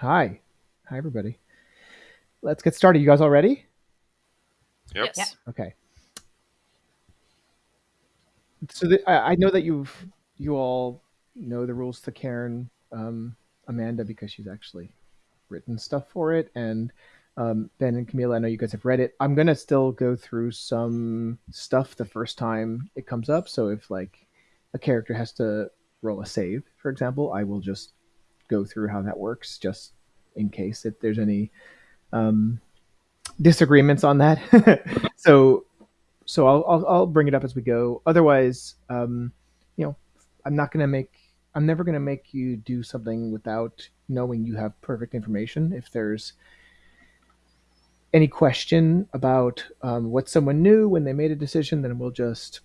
Hi. Hi, everybody. Let's get started. You guys all ready? Yep. Yes. Okay. So the, I, I know that you've you all know the rules to Cairn um, Amanda because she's actually written stuff for it, and um, Ben and Camila, I know you guys have read it. I'm gonna still go through some stuff the first time it comes up. So if like a character has to roll a save, for example, I will just go through how that works, just in case if there's any um, disagreements on that. so so I'll, I'll I'll bring it up as we go. Otherwise, um, you know, I'm not gonna make I'm never gonna make you do something without knowing you have perfect information. If there's any question about um, what someone knew when they made a decision, then we'll just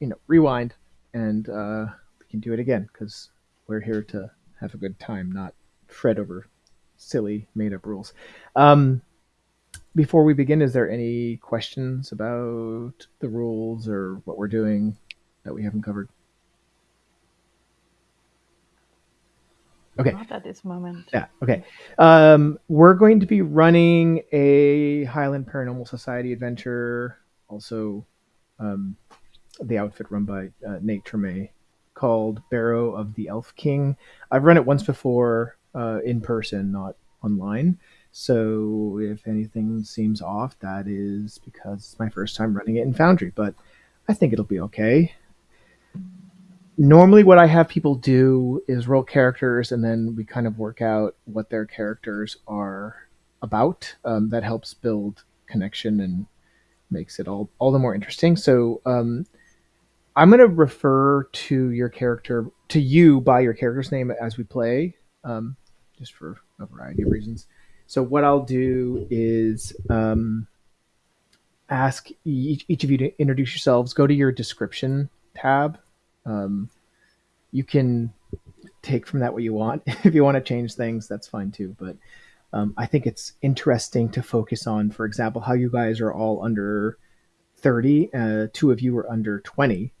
you know rewind and uh, we can do it again because we're here to have a good time, not fret over silly made up rules. Um, before we begin, is there any questions about the rules or what we're doing that we haven't covered? Okay. Not at this moment. Yeah. Okay. Um, we're going to be running a Highland Paranormal Society adventure, also um, the outfit run by uh, Nate Treme, called Barrow of the Elf King. I've run it once before uh, in person, not online. So if anything seems off, that is because it's my first time running it in Foundry, but I think it'll be okay. Normally, what I have people do is roll characters, and then we kind of work out what their characters are about. Um, that helps build connection and makes it all all the more interesting. So um, I'm going to refer to your character to you by your character's name as we play, um, just for a variety of reasons. So what I'll do is um, ask each, each of you to introduce yourselves. Go to your description tab. Um, you can take from that what you want. if you want to change things, that's fine too. But um, I think it's interesting to focus on, for example, how you guys are all under 30. Uh, two of you are under 20,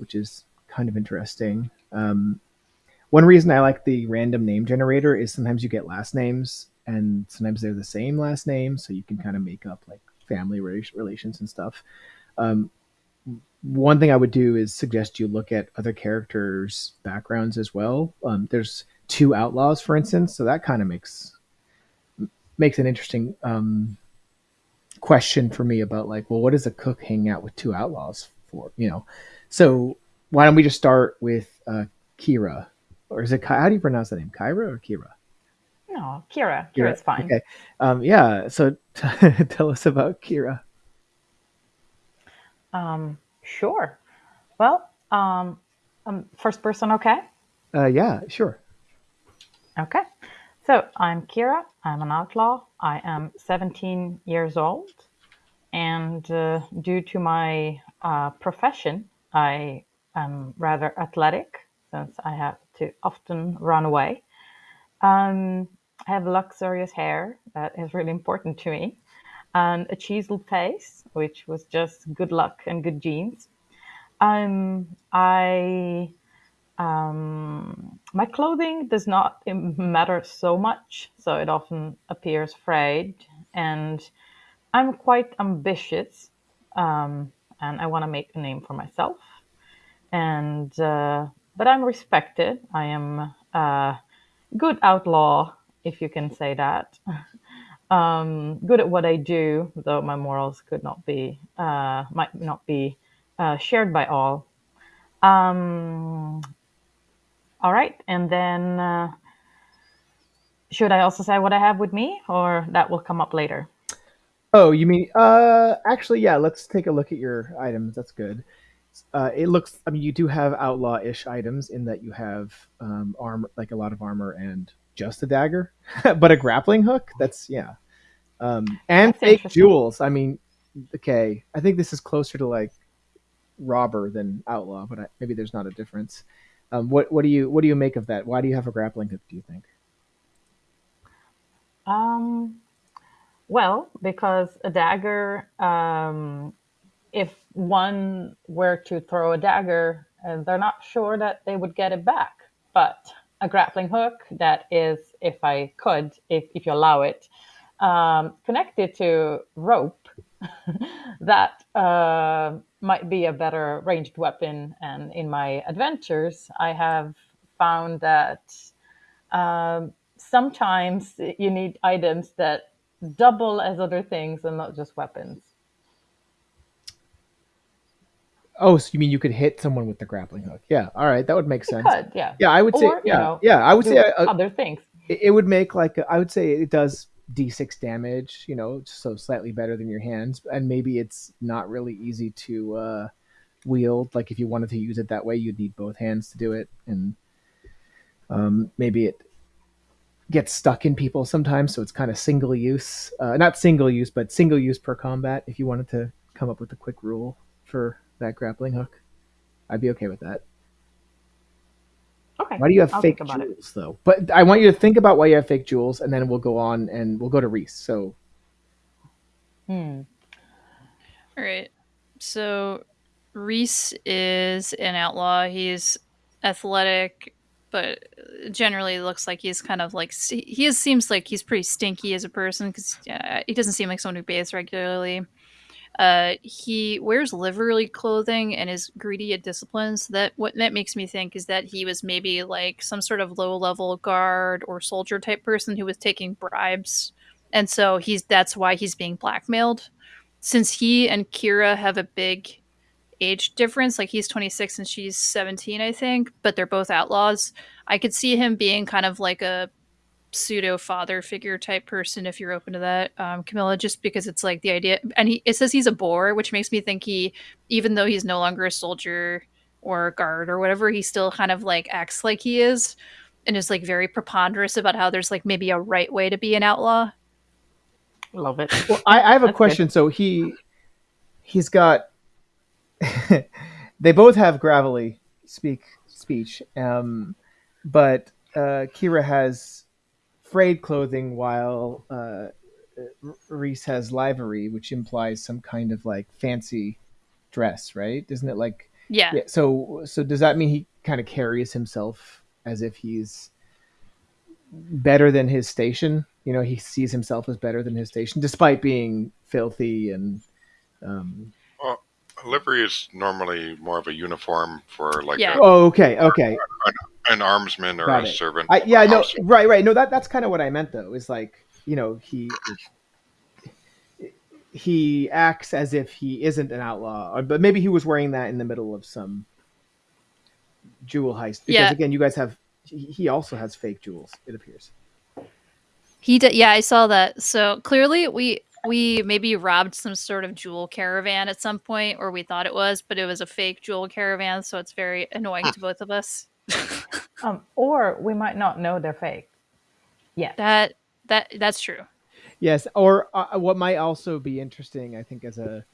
which is kind of interesting. Um, one reason I like the random name generator is sometimes you get last names and sometimes they're the same last name, so you can kind of make up like family relations and stuff. Um, one thing I would do is suggest you look at other characters' backgrounds as well. Um, there's two outlaws, for instance, so that kind of makes makes an interesting um, question for me about like, well, what does a cook hang out with two outlaws for? You know, so why don't we just start with uh, Kira, or is it how do you pronounce that name, Kyra or Kira? No, Kira. Kira's fine. Okay. Um, yeah. So t- tell us about Kira. Um, sure. Well, um, um, first person, okay? Uh, yeah, sure. Okay. So I'm Kira. I'm an outlaw. I am 17 years old. And uh, due to my uh, profession, I am rather athletic since I have to often run away. Um, I have luxurious hair that is really important to me, and a chiseled face, which was just good luck and good genes. Um, I um, my clothing does not matter so much, so it often appears frayed, and I'm quite ambitious, um, and I want to make a name for myself. And uh, but I'm respected. I am a good outlaw if you can say that. um, good at what I do, though my morals could not be uh, might not be uh, shared by all. Um, all right, and then uh, should I also say what I have with me, or that will come up later? Oh, you mean? Uh, actually, yeah. Let's take a look at your items. That's good. Uh, it looks. I mean, you do have outlaw-ish items in that you have um, armor, like a lot of armor and just a dagger, but a grappling hook. That's yeah, um, and That's fake interesting. jewels. I mean, okay, I think this is closer to like robber than outlaw, but I, maybe there's not a difference. Um, what what do you what do you make of that? Why do you have a grappling hook? Do you think? Um, well, because a dagger, um, if one were to throw a dagger, uh, they're not sure that they would get it back. But a grappling hook that is, if I could, if, if you allow it, um, connected to rope that uh, might be a better ranged weapon. And in my adventures, I have found that um, sometimes you need items that double as other things and not just weapons. Oh, so you mean you could hit someone with the grappling hook? Yeah. All right, that would make sense. Could, yeah. Yeah, I would say. Or, you Yeah, know, yeah, I would say uh, other things. it it would make like a, I would say it does d6 damage. You know, so slightly better than your hands, and maybe it's not really easy to uh, wield. Like if you wanted to use it that way, you'd need both hands to do it, and um, maybe it gets stuck in people sometimes. So it's kind of single use, uh, not single use, but single use per combat. If you wanted to come up with a quick rule for that grappling hook, I'd be okay with that. Okay. Why do you have I'll fake think about it. jewels though? But I want you to think about why you have fake jewels, and then we'll go on and we'll go to Reese. So Hmm. All right. So Reese is an outlaw. He's athletic, but generally looks like he's kind of like he is, seems like he's pretty stinky as a person because he doesn't seem like someone who bathes regularly. Uh, he wears livery clothing and is greedy at disciplines. That what that makes me think is that he was maybe like some sort of low level guard or soldier type person who was taking bribes, and so he's that's why he's being blackmailed since he and Kira have a big age difference, like he's 26 and she's 17, I think, but they're both outlaws. I could see him being kind of like a pseudo father figure type person if you're open to that, um, Camilla, just because it's like the idea. And he, it says he's a boar, which makes me think he, even though he's no longer a soldier or a guard or whatever, he still kind of like acts like he is and is like very preponderous about how there's like maybe a right way to be an outlaw. Love it. Well, I, I have a That's good. question. So he he's got they both have gravelly speak speech, um, but uh, Kira has frayed clothing while uh, Reese has livery, which implies some kind of like fancy dress, right? Isn't it like Yeah. yeah? So so does that mean he kind of carries himself as if he's better than his station? You know, he sees himself as better than his station, despite being filthy and um, Well, livery is normally more of a uniform for like Yeah. a, Oh, okay, okay. an armsman or Got a it. servant. I, yeah, no, house. right, right. No, that that's kind of what I meant though. Is like you know he he acts as if he isn't an outlaw, but maybe he was wearing that in the middle of some jewel heist. Because Yeah. again, you guys have he he also has fake jewels. It appears. He did. Yeah, I saw that. So clearly, we we maybe robbed some sort of jewel caravan at some point, or we thought it was, but it was a fake jewel caravan. So it's very annoying to both of us. Um, or we might not know they're fake. Yeah. that that that's true. Yes, or uh, what might also be interesting, I think, as a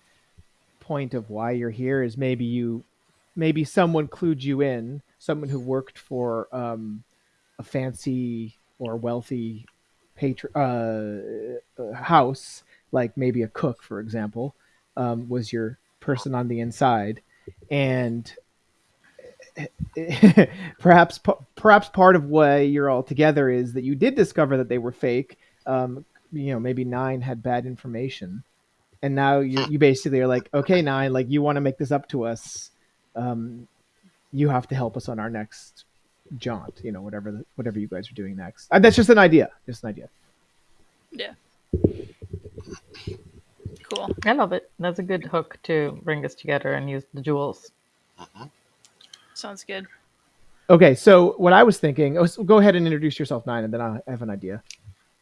point of why you're here is maybe you, maybe someone clued you in, someone who worked for um, a fancy or wealthy patron uh, uh, house, like maybe a cook, for example, um, was your person on the inside, and perhaps perhaps part of why you're all together is that you did discover that they were fake. Um, you know, maybe Nine had bad information, and now you you basically are like, okay, Nine, like you want to make this up to us. Um, you have to help us on our next jaunt. You know, whatever the, whatever you guys are doing next. Uh, that's just an idea. Just an idea. Yeah. Cool. I love it. That's a good hook to bring us together and use the jewels. Sounds good. Okay, so what I was thinking, oh, so go ahead and introduce yourself, Nine, and then I have an idea.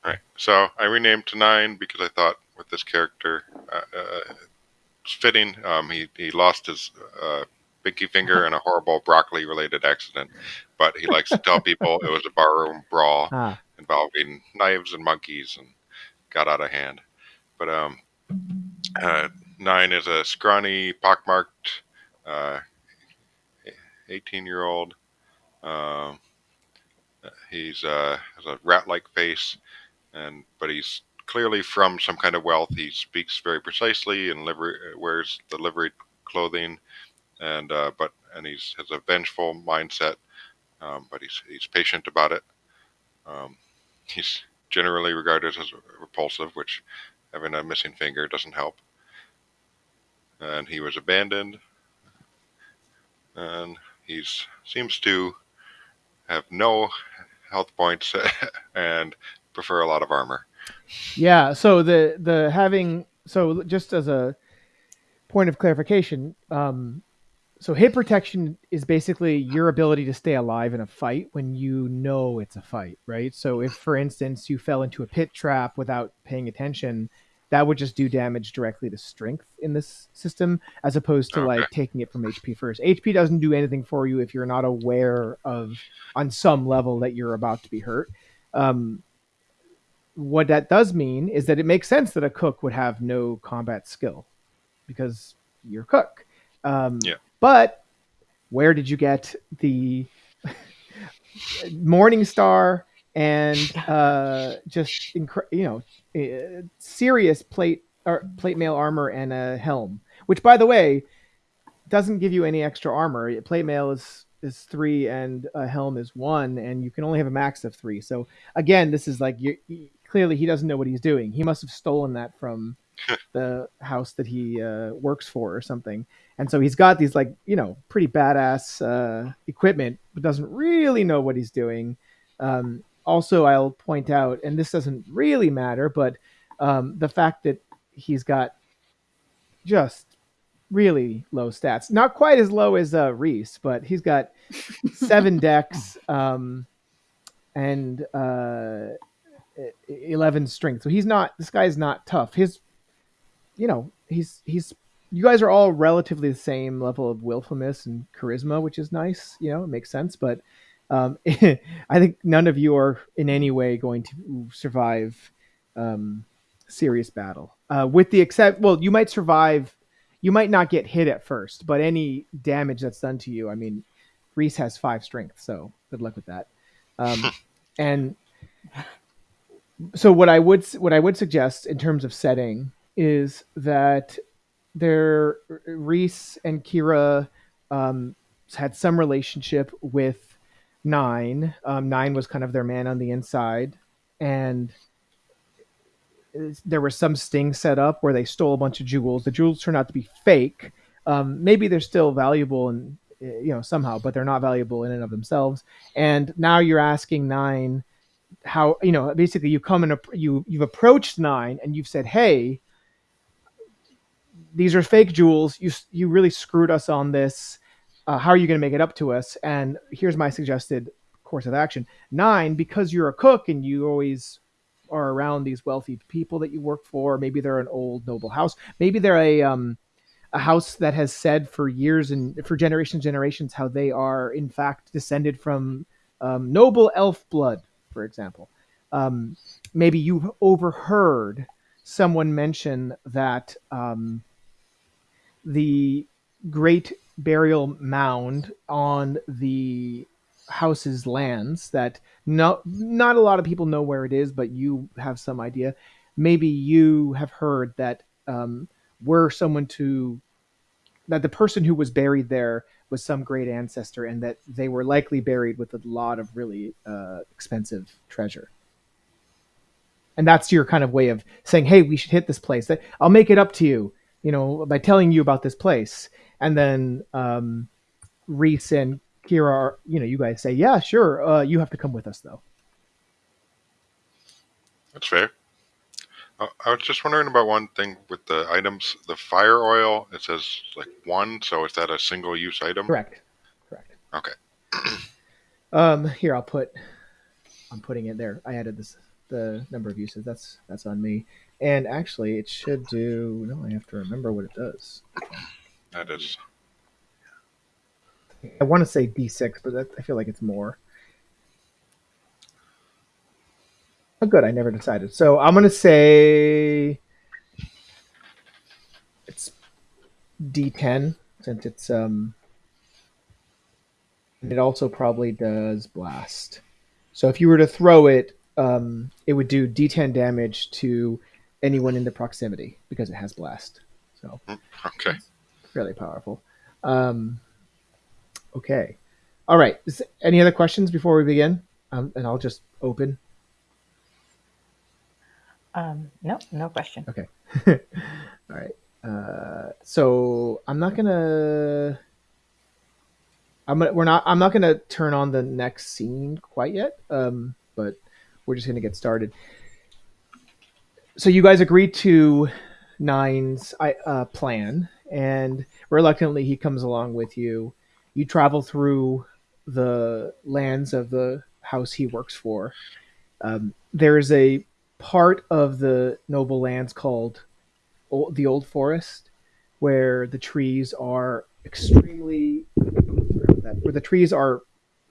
Right. So I renamed to Nine because I thought with this character, uh, uh, it's fitting. Um, he he lost his uh, pinky finger in a horrible broccoli-related accident, but he likes to tell people it was a barroom brawl Ah, involving knives and monkeys and got out of hand. But um, uh, Nine is a scrawny, pockmarked, uh, 18-year-old. Um, he's uh, has a rat-like face, and but he's clearly from some kind of wealth. He speaks very precisely and wears the livery clothing, and uh, but and he's has a vengeful mindset. um, but he's he's patient about it. Um, he's generally regarded as repulsive, which having a missing finger doesn't help. And he was abandoned, and he seems to have no health points and prefer a lot of armor. Yeah. So the the having so just as a point of clarification, um, so hit protection is basically your ability to stay alive in a fight when you know it's a fight, right? So if, for instance, you fell into a pit trap without paying attention, that would just do damage directly to strength in this system, as opposed to Okay. like taking it from HP first. HP doesn't do anything for you if you're not aware of, on some level, that you're about to be hurt. Um, what that does mean is that it makes sense that a cook would have no combat skill because you're a cook. Um, Yeah. But where did you get the Morning Star and uh, just you know uh, serious plate or plate mail armor and a helm? Which, by the way, doesn't give you any extra armor. Plate mail is is three and a helm is one, and you can only have a max of three. So again, this is like you clearly he doesn't know what he's doing. He must have stolen that from the house that he uh, works for or something. And so he's got these like you know pretty badass uh, equipment, but doesn't really know what he's doing. Um, also, I'll point out, and this doesn't really matter, but um, the fact that he's got just really low stats, not quite as low as uh, Reese, but he's got seven dex um, and uh, eleven strength. So he's not. This guy's not tough. His, you know, he's he's. You guys are all relatively the same level of willfulness and charisma, which is nice. You know, it makes sense. But um, I think none of you are in any way going to survive um, serious battle. Uh, with the except, well, you might survive. You might not get hit at first, but any damage that's done to you, I mean, Reese has five strength, so good luck with that. Um, and so what I would what I would suggest in terms of setting is that there Reese and Kira um, had some relationship with Nine. Um, Nine was kind of their man on the inside, and there was some sting set up where they stole a bunch of jewels. The jewels turned out to be fake. Um, maybe they're still valuable and you know somehow, but they're not valuable in and of themselves. And now you're asking Nine how you know basically you come and you you've approached Nine and you've said, hey. These are fake jewels. You you really screwed us on this. Uh, how are you going to make it up to us? And here's my suggested course of action. Nine, because you're a cook and you always are around these wealthy people that you work for. Maybe they're an old noble house. Maybe they're a um, a house that has said for years and for generations generations how they are in fact descended from um, noble elf blood, for example. Um, maybe you've overheard someone mention that um, the great burial mound on the house's lands that no, not a lot of people know where it is, but you have some idea. Maybe you have heard that um, were someone to that the person who was buried there was some great ancestor, and that they were likely buried with a lot of really uh, expensive treasure. And that's your kind of way of saying, "Hey, we should hit this place. I'll make it up to you, you know, by telling you about this place." And then um, Reese and Kira are, you know, you guys say, yeah, sure. Uh, you have to come with us though. That's fair. Uh, I was just wondering about one thing with the items. The fire oil, it says like one, so is that a single use item? Correct. Correct. Okay. um, here I'll put. I'm putting it there. I added this the number of uses. That's that's on me. And actually, it should do. No, I have to remember what it does. That is. I want to say D6, but that, I feel like it's more. Oh, good. I never decided. So I'm going to say it's D10 since it's um. And it also probably does blast. So if you were to throw it, um, it would do D10 damage to anyone in the proximity because it has blast. So Okay. Fairly powerful. Um, okay. All right. Is, any other questions before we begin? Um, and I'll just open. Um, no, no question. Okay. All right. Uh, so I'm not gonna. I'm gonna. We're not. I'm not gonna turn on the next scene quite yet. Um, but we're just gonna get started. So you guys agreed to Nine's uh, plan, and reluctantly he comes along with you. You travel through the lands of the house he works for. Um, there's a part of the noble lands called old, the Old Forest, where the trees are extremely, where the trees are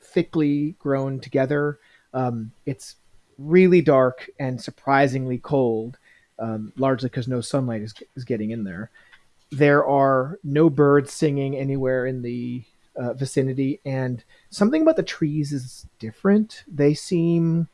thickly grown together. Um, it's really dark and surprisingly cold, um, largely because no sunlight is, is getting in there. There are no birds singing anywhere in the uh, vicinity, and something about the trees is different. They seem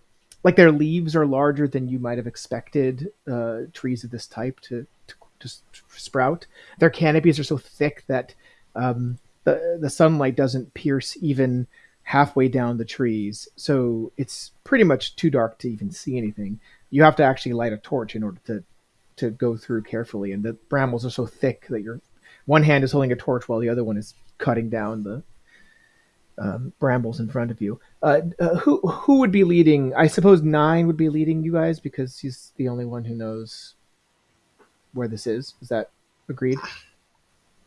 like their leaves are larger than you might have expected uh, trees of this type to, to, to sprout. Their canopies are so thick that um, the the sunlight doesn't pierce even halfway down the trees, so it's pretty much too dark to even see anything. You have to actually light a torch in order to to go through carefully, and the brambles are so thick that your one hand is holding a torch while the other one is cutting down the um, brambles in front of you. Uh, uh, who who would be leading? I suppose Nine would be leading you guys because he's the only one who knows where this is. Is that agreed?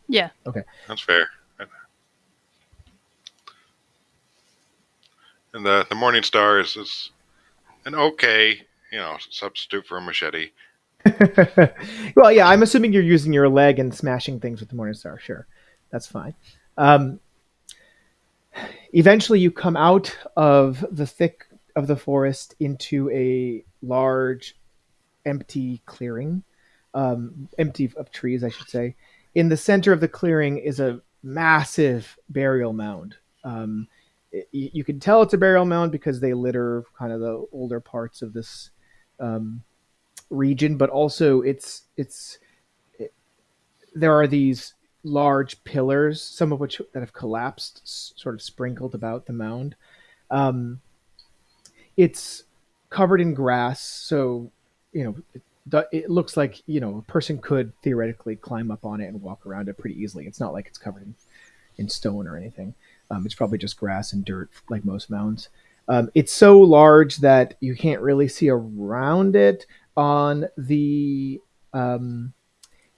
Yeah. Okay. That's fair. And the the Morning Star is, is an okay, you know, substitute for a machete. well, yeah, I'm assuming you're using your leg and smashing things with the Morning Star. Sure, that's fine. Um, eventually, you come out of the thick of the forest into a large, empty clearing, um, empty of trees, I should say. In the center of the clearing is a massive burial mound. Um, it, you can tell it's a burial mound because they litter kind of the older parts of this um, region, but also it's it's it, there are these large pillars, some of which that have collapsed, sort of sprinkled about the mound. Um, it's covered in grass, so you know it, it looks like you know a person could theoretically climb up on it and walk around it pretty easily. It's not like it's covered in, in stone or anything. Um, it's probably just grass and dirt, like most mounds. Um, it's so large that you can't really see around it. On the um,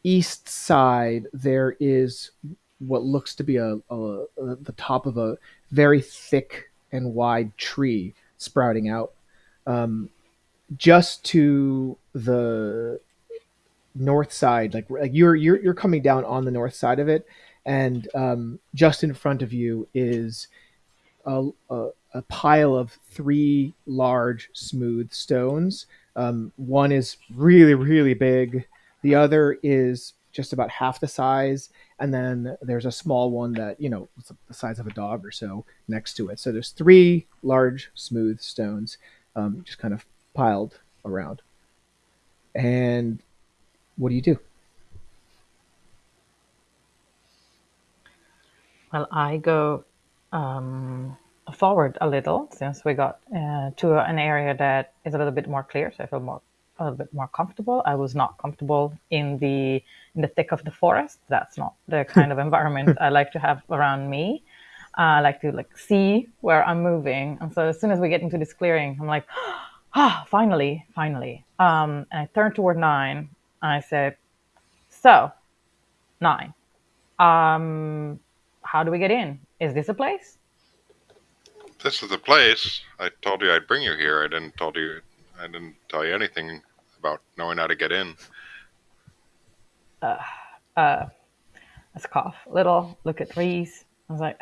east side, there is what looks to be a, a, a, the top of a very thick and wide tree sprouting out. Um, just to the north side, like, like you're you're you're coming down on the north side of it, and um, just in front of you is a, a, a, pile of three large smooth stones. Um, one is really, really big. The other is just about half the size, and then there's a small one that you know the size of a dog or so next to it. So there's three large smooth stones, um, just kind of piled around. And what do you do? Well, I go um, forward a little since we got uh, to an area that is a little bit more clear, so I feel more a little bit more comfortable. I was not comfortable in the in the thick of the forest. That's not the kind of environment I like to have around me. Uh, I like to like see where I'm moving, and so as soon as we get into this clearing, I'm like, ah, finally, finally. Um, and I turned toward nine, and I said, "So, nine, um, how do we get in? Is this a place?" This is the place. I told you I'd bring you here. I didn't told you. I didn't tell you anything about knowing how to get in. Uh, uh, let's cough little. Look at Reese. I was like,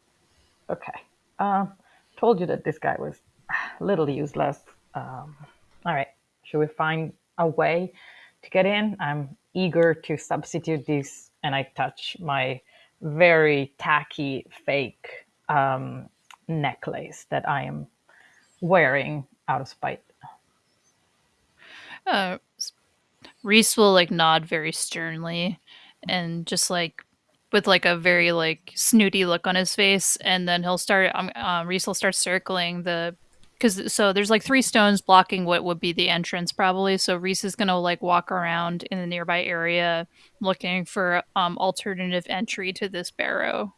okay. Um, told you that this guy was a little useless. Um, all right. Should we find a way to get in? I'm eager to substitute this, and I touch my very tacky fake um, necklace that I am wearing out of spite. Uh, Reese will like nod very sternly and just like with like a very like snooty look on his face, and then he'll start. Um, um Reese will start circling the because so there's like three stones blocking what would be the entrance probably. So Reese is gonna like walk around in the nearby area looking for um alternative entry to this barrow.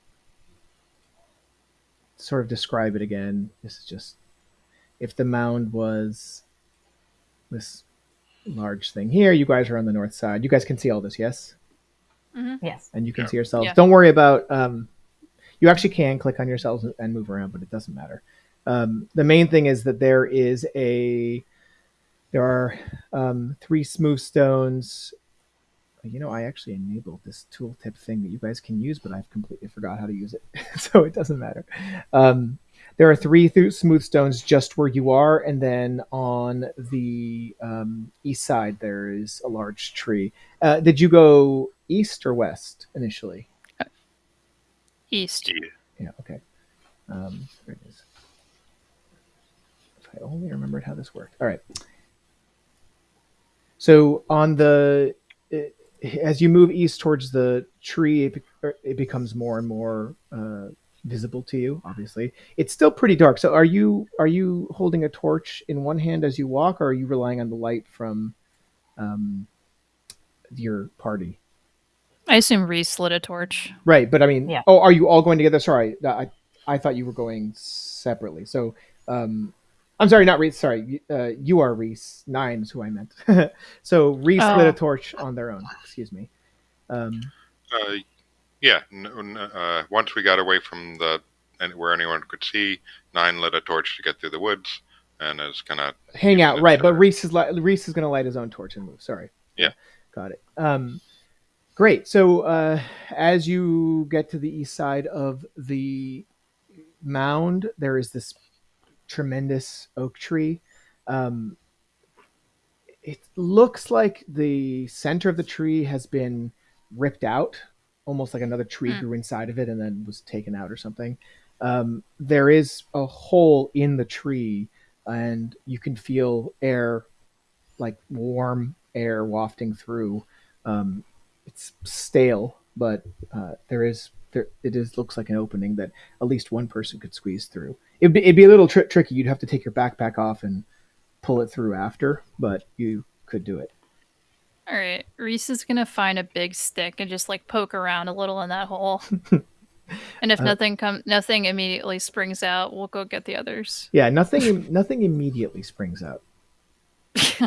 Sort of describe it again. This is just if the mound was this large thing here, you guys are on the north side. You guys can see all this, yes? Mm-hmm. Yes. And you can Yeah. see yourselves. Yeah. Don't worry about. Um, you actually can click on yourselves and- and move around, but it doesn't matter. Um, the main thing is that there is a. There are um, three smooth stones. You know, I actually enabled this tooltip thing that you guys can use, but I've completely forgot how to use it, so it doesn't matter. Um, there are three th- smooth stones just where you are, and then on the um, east side there is a large tree. Uh, did you go east or west initially? East. Yeah. Yeah. Okay. Um, there it is. If I only remembered how this worked. All right. So on the it, as you move east towards the tree, it, er, it becomes more and more uh, visible to you. Obviously, it's still pretty dark. So are you are you holding a torch in one hand as you walk, or are you relying on the light from um, your party? I assume Reese lit a torch. Right, but I mean, Yeah. oh, are you all going together? Sorry, I I thought you were going separately. So, um, I'm sorry, not Reese. Sorry, uh, you are Reese. Nine is who I meant. so Reese lit Oh. a torch on their own. Excuse me. Um, Uh, yeah. n- n- uh, once we got away from the and where anyone could see, Nine lit a torch to get through the woods, and is gonna hang out, right? But Reese is li- Reese is going to light his own torch and move. Sorry. Yeah. got it. Um, great. So uh, as you get to the east side of the mound, there is this tremendous oak tree. Um, it looks like the center of the tree has been ripped out, almost like another tree Hmm. grew inside of it and then was taken out or something. Um, there is a hole in the tree, and you can feel air, like warm air wafting through. Um, it's stale, but uh, there is there it is looks like an opening that at least one person could squeeze through. It'd be, it'd be a little tri- tricky. You'd have to take your backpack off and pull it through after, but you could do it. All right, Reese is gonna find a big stick and just like poke around a little in that hole. and if Uh, nothing come, nothing immediately springs out, we'll go get the others. Yeah, nothing nothing immediately springs out.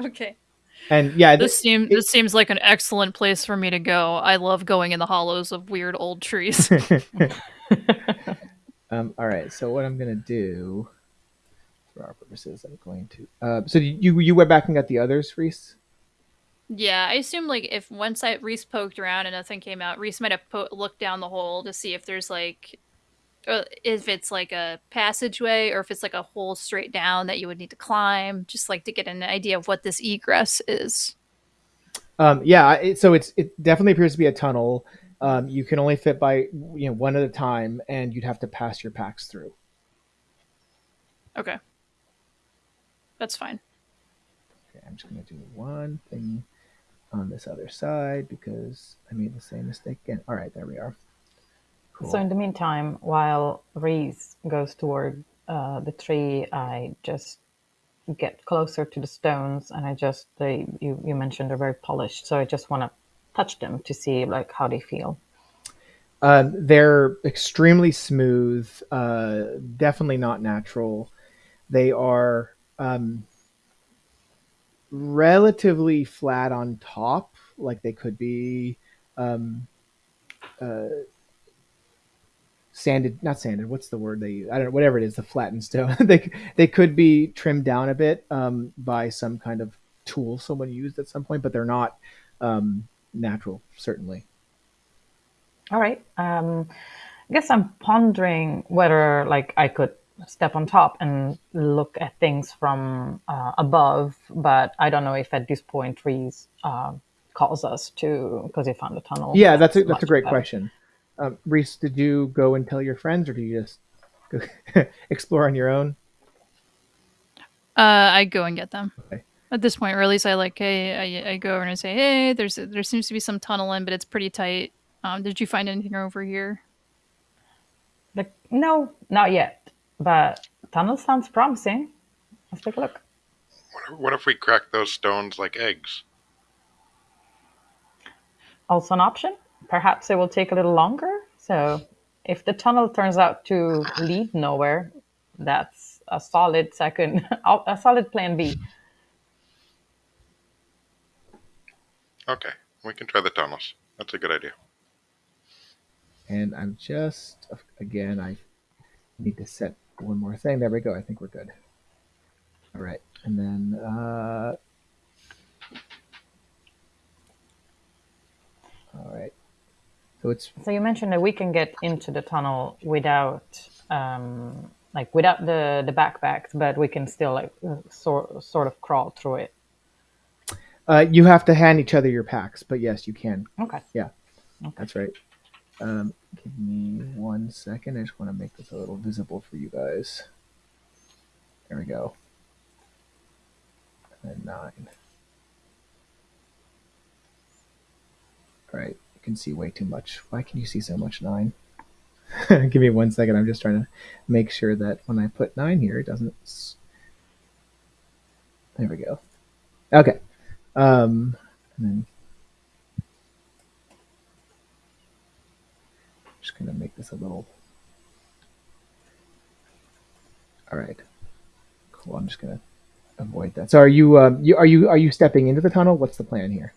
okay. And yeah, th- This seems this seems like an excellent place for me to go. I love going in the hollows of weird old trees. um, all right. So what I'm gonna do for our purposes, I'm going to. Uh, so you you went back and got the others, Reese? yeah, I assume like if once I Reese poked around and nothing came out, Reese might have po- looked down the hole to see if there's like, uh, if it's like a passageway or if it's like a hole straight down that you would need to climb, just like to get an idea of what this egress is. Um, yeah. It, so it's it definitely appears to be a tunnel. Um, you can only fit by you know one at a time, and you'd have to pass your packs through. Okay, that's fine. Okay, I'm just gonna do one thing on this other side because I made the same mistake again. All right, there we are. Cool. So in the meantime, while Reese goes toward uh, the tree, I just get closer to the stones, and I just they you you mentioned they're very polished, so I just want to touch them to see like how they feel. Um, they're extremely smooth, uh, definitely not natural. They are um, relatively flat on top, like they could be um, uh, sanded, not sanded. What's the word they use? I don't know. Whatever it is, the flattened stone. they they could be trimmed down a bit um, by some kind of tool someone used at some point, but they're not um, natural, certainly. All right. Um, I guess I'm pondering whether like I could step on top and look at things from uh, above, but I don't know if at this point Reese uh, calls us to because they found a tunnel. Yeah, that's a, that's a great better. question. Um, Reese, did you go and tell your friends, or do you just go explore on your own? Uh, I go and get them. Okay. At this point, or at least I like, hey, I, I go over and I say, hey, there's there seems to be some tunnel in, but it's pretty tight. Um, did you find anything over here? Like, no, not yet. But tunnel sounds promising. Let's take a look. What, what if we crack those stones like eggs? Also an option. Perhaps it will take a little longer. So if the tunnel turns out to lead nowhere, that's a solid second, a solid plan B. Okay, we can try the tunnels. That's a good idea. And I'm just again, I need to set one more thing. There we go. I think we're good. All right, and then uh, all right. So it's So you mentioned that we can get into the tunnel without, um, like, without the the backpacks, but we can still like sort sort of crawl through it. uh, you have to hand each other your packs, but yes, you can. Okay. Yeah. okay. That's right. Um, give me one second. I just want to make this a little visible for you guys. There we go. And nine. All right, can see way too much. Why can you see so much nine? give me one second. I'm just trying to make sure that when I put nine here, it doesn't. There we go. Okay. Um, and then just gonna make this a little. All right. Cool. I'm just gonna avoid that. So are you um you are you are you stepping into the tunnel? What's the plan here?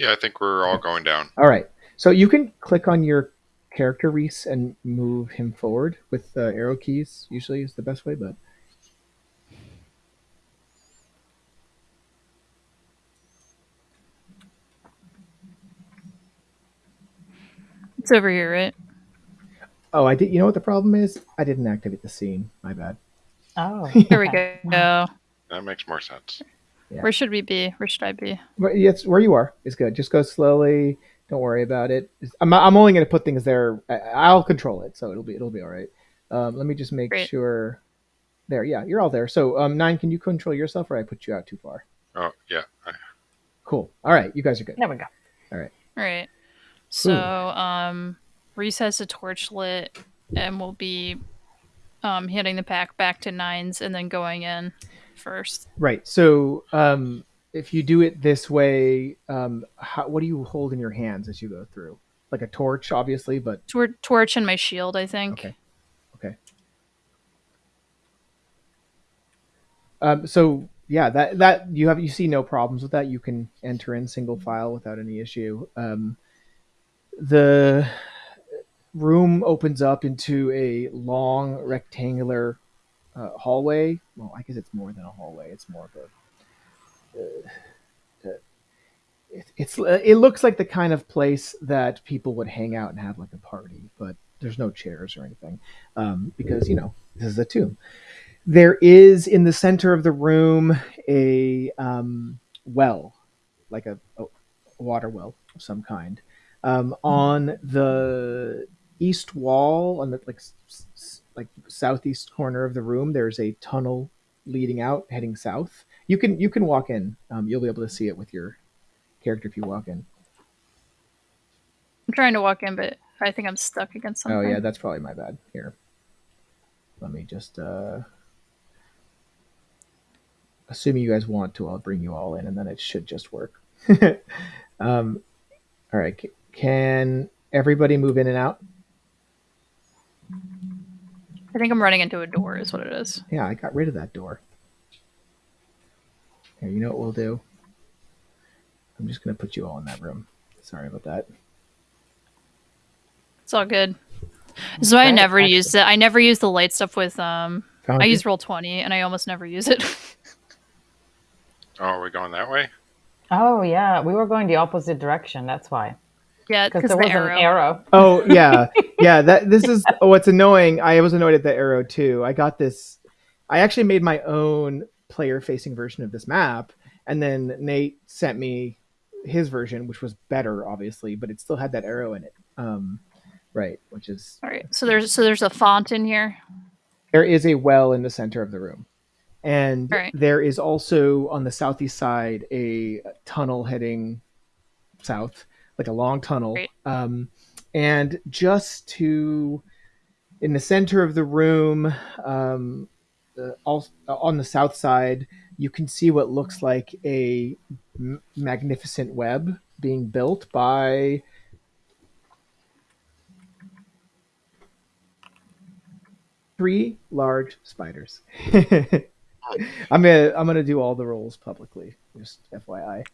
Yeah, I think we're all going down. All right. So you can click on your character Reese and move him forward with the arrow keys. Usually is the best way, but It's over here, right? oh, I did. You know what the problem is? I didn't activate the scene. My bad. Oh, Here we go. That makes more sense. Yeah. Where should we be? Where should I be? But yes, where you are is good. Just go slowly. Don't worry about it. I'm, I'm only going to put things there. I, I'll control it, so it'll be it'll be all right. Um, let me just make Great. sure. There, yeah, you're all there. So, um, nine, can you control yourself, or I put you out too far? Oh, yeah. Cool. All right, you guys are good. There we go. All right. All right. So, um, Reese has a torch lit, and we'll be um hitting the pack back to nines, and then going in first. Right. So, um, if you do it this way, um, how, what do you hold in your hands as you go through? Like a torch, obviously, but Tor- torch and my shield, I think. Okay. Okay. Um, so yeah, that that you have you see no problems with that. You can enter in single file without any issue. Um, the room opens up into a long rectangular uh, hallway. Well, I guess it's more than a hallway. It's more of a. Uh, uh, it, it's it looks like the kind of place that people would hang out and have like a party, but there's no chairs or anything um, because you know this is a tomb. There is in the center of the room a um, well, like a, a water well of some kind. Um, on the east wall, on the like like southeast corner of the room, there's a tunnel leading out, heading south. You can you can walk in. Um, you'll be able to see it with your character if you walk in. I'm trying to walk in, but I think I'm stuck against something. Oh yeah, that's probably my bad. Here, let me just. uh Assuming you guys want to, I'll bring you all in, and then it should just work. um, all right, can everybody move in and out? I think I'm running into a door, is what it is. Yeah, I got rid of that door. Here, you know what we'll do? I'm just gonna put you all in that room. Sorry about that. It's all good. So I never actually- use it. I never use the light stuff with um. Found I you? use roll twenty, and I almost never use it. Oh, are we going that way? Oh yeah, we were going the opposite direction. That's why. Yeah, Because because there the was arrow. an arrow. Oh yeah, yeah. That this is what's annoying. I was annoyed at the arrow too. I got this. I actually made my own player-facing version of this map, and then Nate sent me his version, which was better, obviously, but it still had that arrow in it. Um, right, which is All right. So there's so there's a font in here. there is a well in the center of the room, and Right. there is also on the southeast side a tunnel heading south. Like a long tunnel. Great. Um, and just to in the center of the room, um, uh, all, on the south side, you can see what looks like a m- magnificent web being built by three large spiders. I'm gonna I'm gonna do all the rolls publicly, just FYI.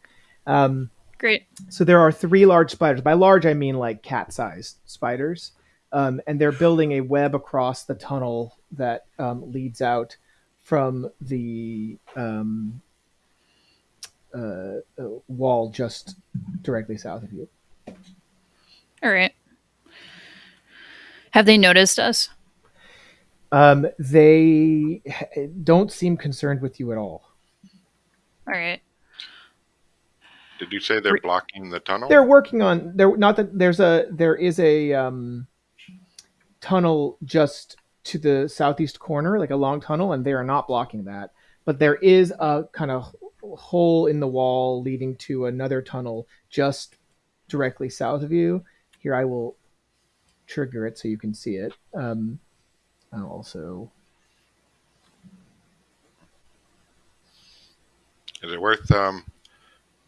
Um, Great. so there are three large spiders. By large, I mean like cat-sized spiders, um, and they're building a web across the tunnel that um, leads out from the um, uh, uh, wall just directly south of you. All right. Have they noticed us? Um, they don't seem concerned with you at all. All right. Did you say they're blocking the tunnel? They're working on. There, not that there's a there is a um, tunnel just to the southeast corner, like a long tunnel, and they are not blocking that. But there is a kind of hole in the wall leading to another tunnel just directly south of you. Here, I will trigger it so you can see it. Um, I'll also Is it worth um,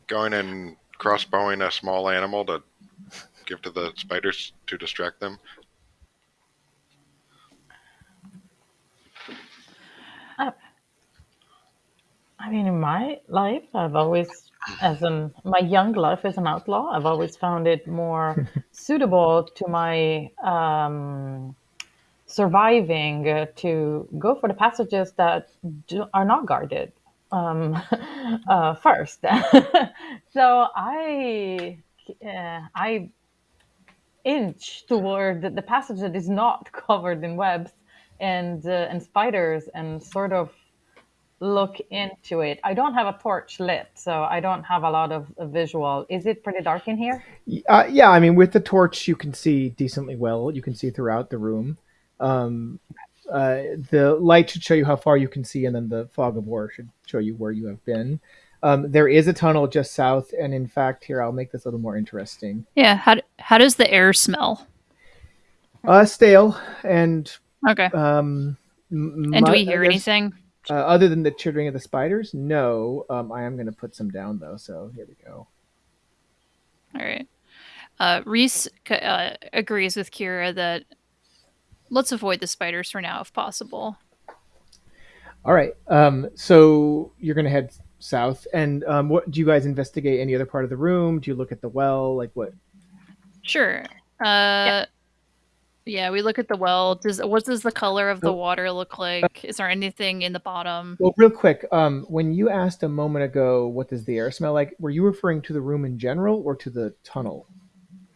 going and crossbowing a small animal to give to the spiders to distract them? I mean, in my life, I've always, as in my young life as an outlaw, I've always found it more suitable to my um, surviving uh, to go for the passages that do, are not guarded um, uh, first. so I, uh, I inch toward the passage that is not covered in webs and uh, and spiders and sort of look into it. I don't have a torch lit, so I don't have a lot of, visual. Is it pretty dark in here? Uh, yeah, I mean, with the torch, you can see decently well. You can see throughout the room. Um, uh, the light should show you how far you can see, and then the fog of war should show you where you have been. Um, there is a tunnel just south, and in fact, here I'll make this a little more interesting. Yeah. How how does the air smell? Uh, stale, and Okay. um, and do we hear there's- anything? Uh, other than the chittering of the spiders? No. Um, I am going to put some down though, so here we go. All right. Uh, Reese uh, agrees with Kira that let's avoid the spiders for now if possible. All right. Um, so you're going to head south, and um, what do you guys investigate? Any other part of the room? Do you look at the well? Like what? Sure. Uh, yeah. we look at the well. Does what does the color of the Oh. water look like? Is there anything in the bottom? Well, real quick. Um, when you asked a moment ago, what does the air smell like? Were you referring to the room in general or to the tunnel?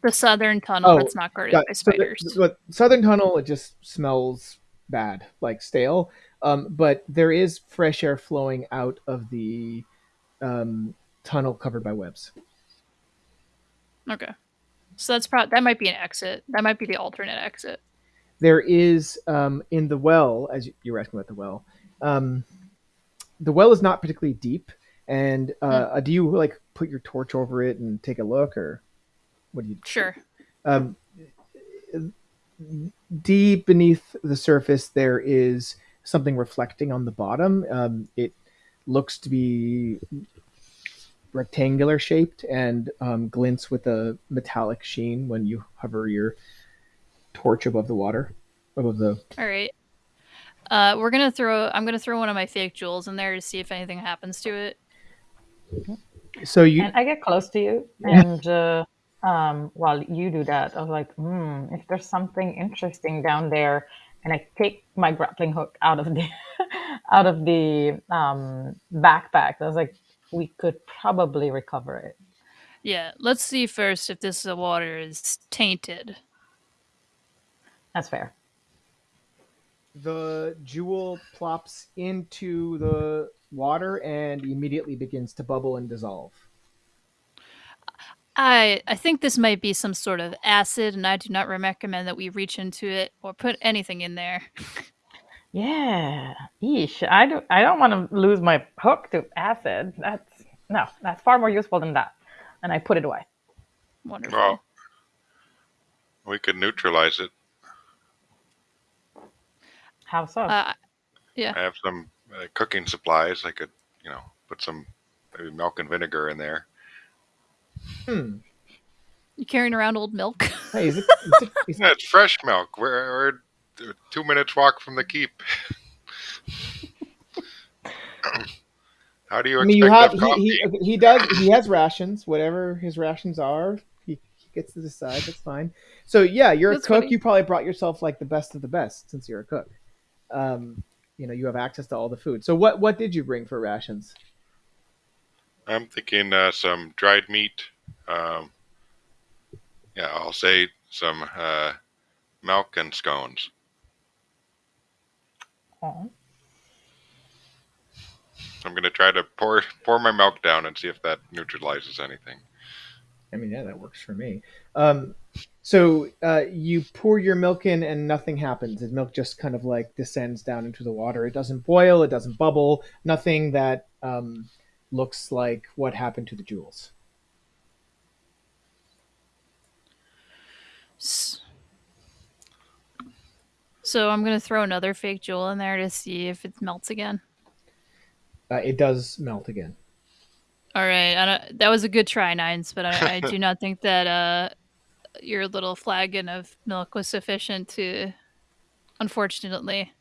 The southern tunnel Oh, that's not guarded by so the- spiders. the southern tunnel, it just smells bad, like stale. Um, but there is fresh air flowing out of the um, tunnel covered by webs. okay. So that's probably that might be an exit. That might be the alternate exit. There is um, in the well, as you- you were asking about the well. Um, the well is not particularly deep, and uh, do you like put your torch over it and take a look, or what do you? Sure. um, deep beneath the surface there is something reflecting on the bottom um, it looks to be rectangular shaped and um, glints with a metallic sheen when you hover your torch above the water above the All right. Uh, we're gonna throw. I'm gonna throw one of my fake jewels in there to see if anything happens to it. so you And I get close to you, and uh, um, while you do that, I was like, hmm, if there's something interesting down there, and I take my grappling hook out of the out of the um, backpack. I was like, we could probably recover it. Yeah. Let's see first if this uh, water is tainted. That's fair. the jewel plops into the water and immediately begins to bubble and dissolve I I think this might be some sort of acid, and I do not recommend that we reach into it or put anything in there. Yeah, yeesh. I do. I don't want to lose my hook to acid. That's no. That's far more useful than that. And I put it away. Wonderful. Well, we could neutralize it. How so? uh, I have some uh, cooking supplies. I could, you know, put some maybe milk and vinegar in there. Hmm. you carrying around old milk? Hey, is it, is it, is Yeah, it's fresh milk. We're, we're two minutes walk from the keep. How do you I mean, you have have he, he, he does he has rations, whatever his rations are. He, he gets to decide. That's fine. So yeah, you're That's a cook. funny. You probably brought yourself like the best of the best since you're a cook. Um, you know, you have access to all the food. So what what did you bring for rations? I'm thinking uh, some dried meat. Um, yeah, I'll say some uh, milk and scones. Oh. I'm gonna try to pour pour my milk down and see if that neutralizes anything. I mean, yeah, that works for me. Um, so uh, you pour your milk in and nothing happens. The milk just kind of like descends down into the water. It doesn't boil. It doesn't bubble. Nothing that um, looks like what happened to the jewels. So I'm gonna throw another fake jewel in there to see if it melts again. Uh, it does melt again. All right, I don't, that was a good try, Nines, but I, I do not think that uh, your little flagon of milk was sufficient to, unfortunately.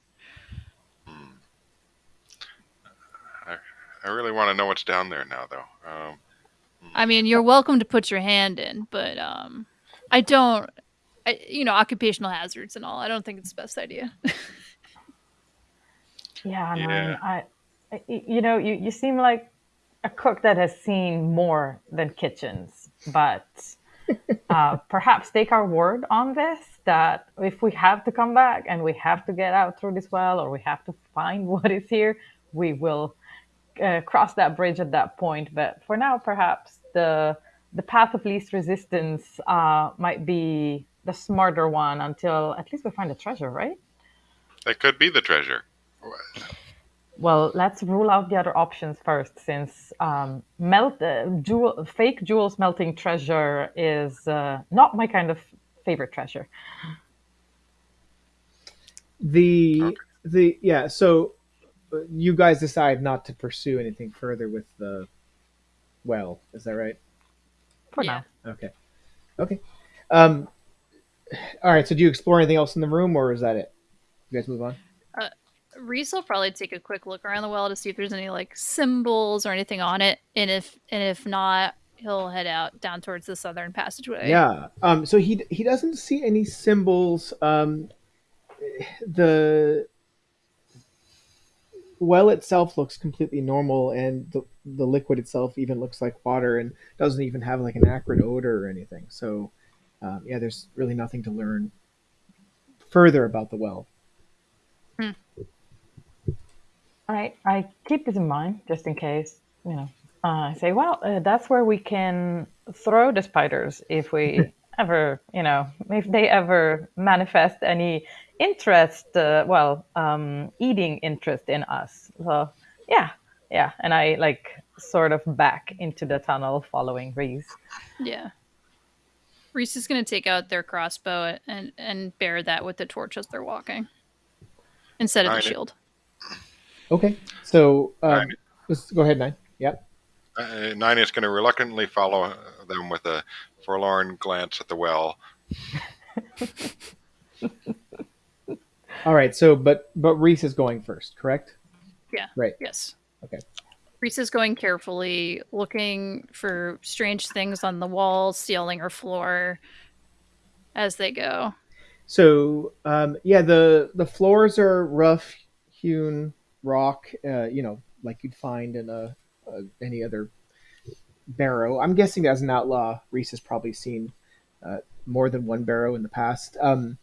I really want to know what's down there now, though. Um, I mean, you're welcome to put your hand in, but um, I don't, I, you know, occupational hazards and all. I don't think it's the best idea. Yeah, Yeah. man. I, I- you know, you, you seem like a cook that has seen more than kitchens, but uh, perhaps take our word on this that if we have to come back and we have to get out through this well or we have to find what is here, we will uh, cross that bridge at that point. But for now, perhaps the the path of least resistance uh, might be the smarter one until at least we find the treasure, right? that could be the treasure. Well, let's rule out the other options first, since um, melt uh, jewel, fake jewels melting treasure is uh, not my kind of favorite treasure. The Okay. the yeah. So you guys decide not to pursue anything further with the well. Is that right? For Yeah. now, Okay. Okay. Um. All right. So do you explore anything else in the room, or is that it? You guys move on. Reese will probably take a quick look around the well to see if there's any like symbols or anything on it, and if and if not, he'll head out down towards the southern passageway. Yeah. Um. So he he doesn't see any symbols. Um. The well itself looks completely normal, and the the liquid itself even looks like water, and doesn't even have like an acrid odor or anything. So, um, yeah, there's really nothing to learn further about the well. all right. I keep this in mind just in case. You know, uh, I say, well, uh, that's where we can throw the spiders if we ever, you know, if they ever manifest any interest. Uh, well, um, eating interest in us. So yeah, yeah. And I like sort of back into the tunnel following Reese. Yeah. Reese is gonna take out their crossbow and and bear that with the torch as they're walking, instead of the Alright. shield. Okay. So, um, Nine. let's go ahead, nine. Yep. Uh, Nine is going to reluctantly follow uh, them with a forlorn glance at the well. All right. So, but but Reese is going first, correct? Yeah. Right. Yes. Okay. Reese is going carefully, looking for strange things on the walls, ceiling, or floor as they go. So, um, yeah, the the floors are rough hewn rock, uh, you know, like you'd find in a, a any other barrow. I'm guessing as an outlaw, Reese has probably seen uh, more than one barrow in the past. Um,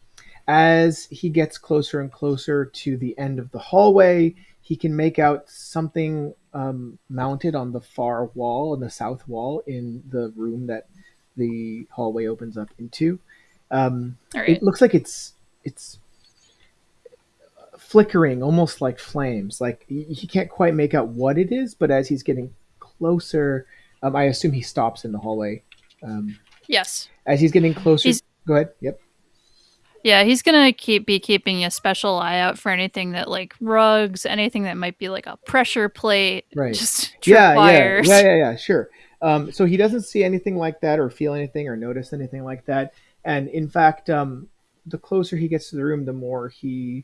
as he gets closer and closer to the end of the hallway, he can make out something um, mounted on the far wall, on the south wall, in the room that the hallway opens up into. Um, right. it looks like it's it's flickering almost like flames like he, can't quite make out what it is but as he's getting closer um, i assume he stops in the hallway um, Yes. As he's getting closer, He's- go ahead. Yep. Yeah, he's gonna keep be keeping a special eye out for anything that like rugs, anything that might be like a pressure plate, Right. just Yeah, yeah, yeah, yeah, yeah. Sure. Um, so he doesn't see anything like that, or feel anything, or notice anything like that. And in fact, um, the closer he gets to the room, the more he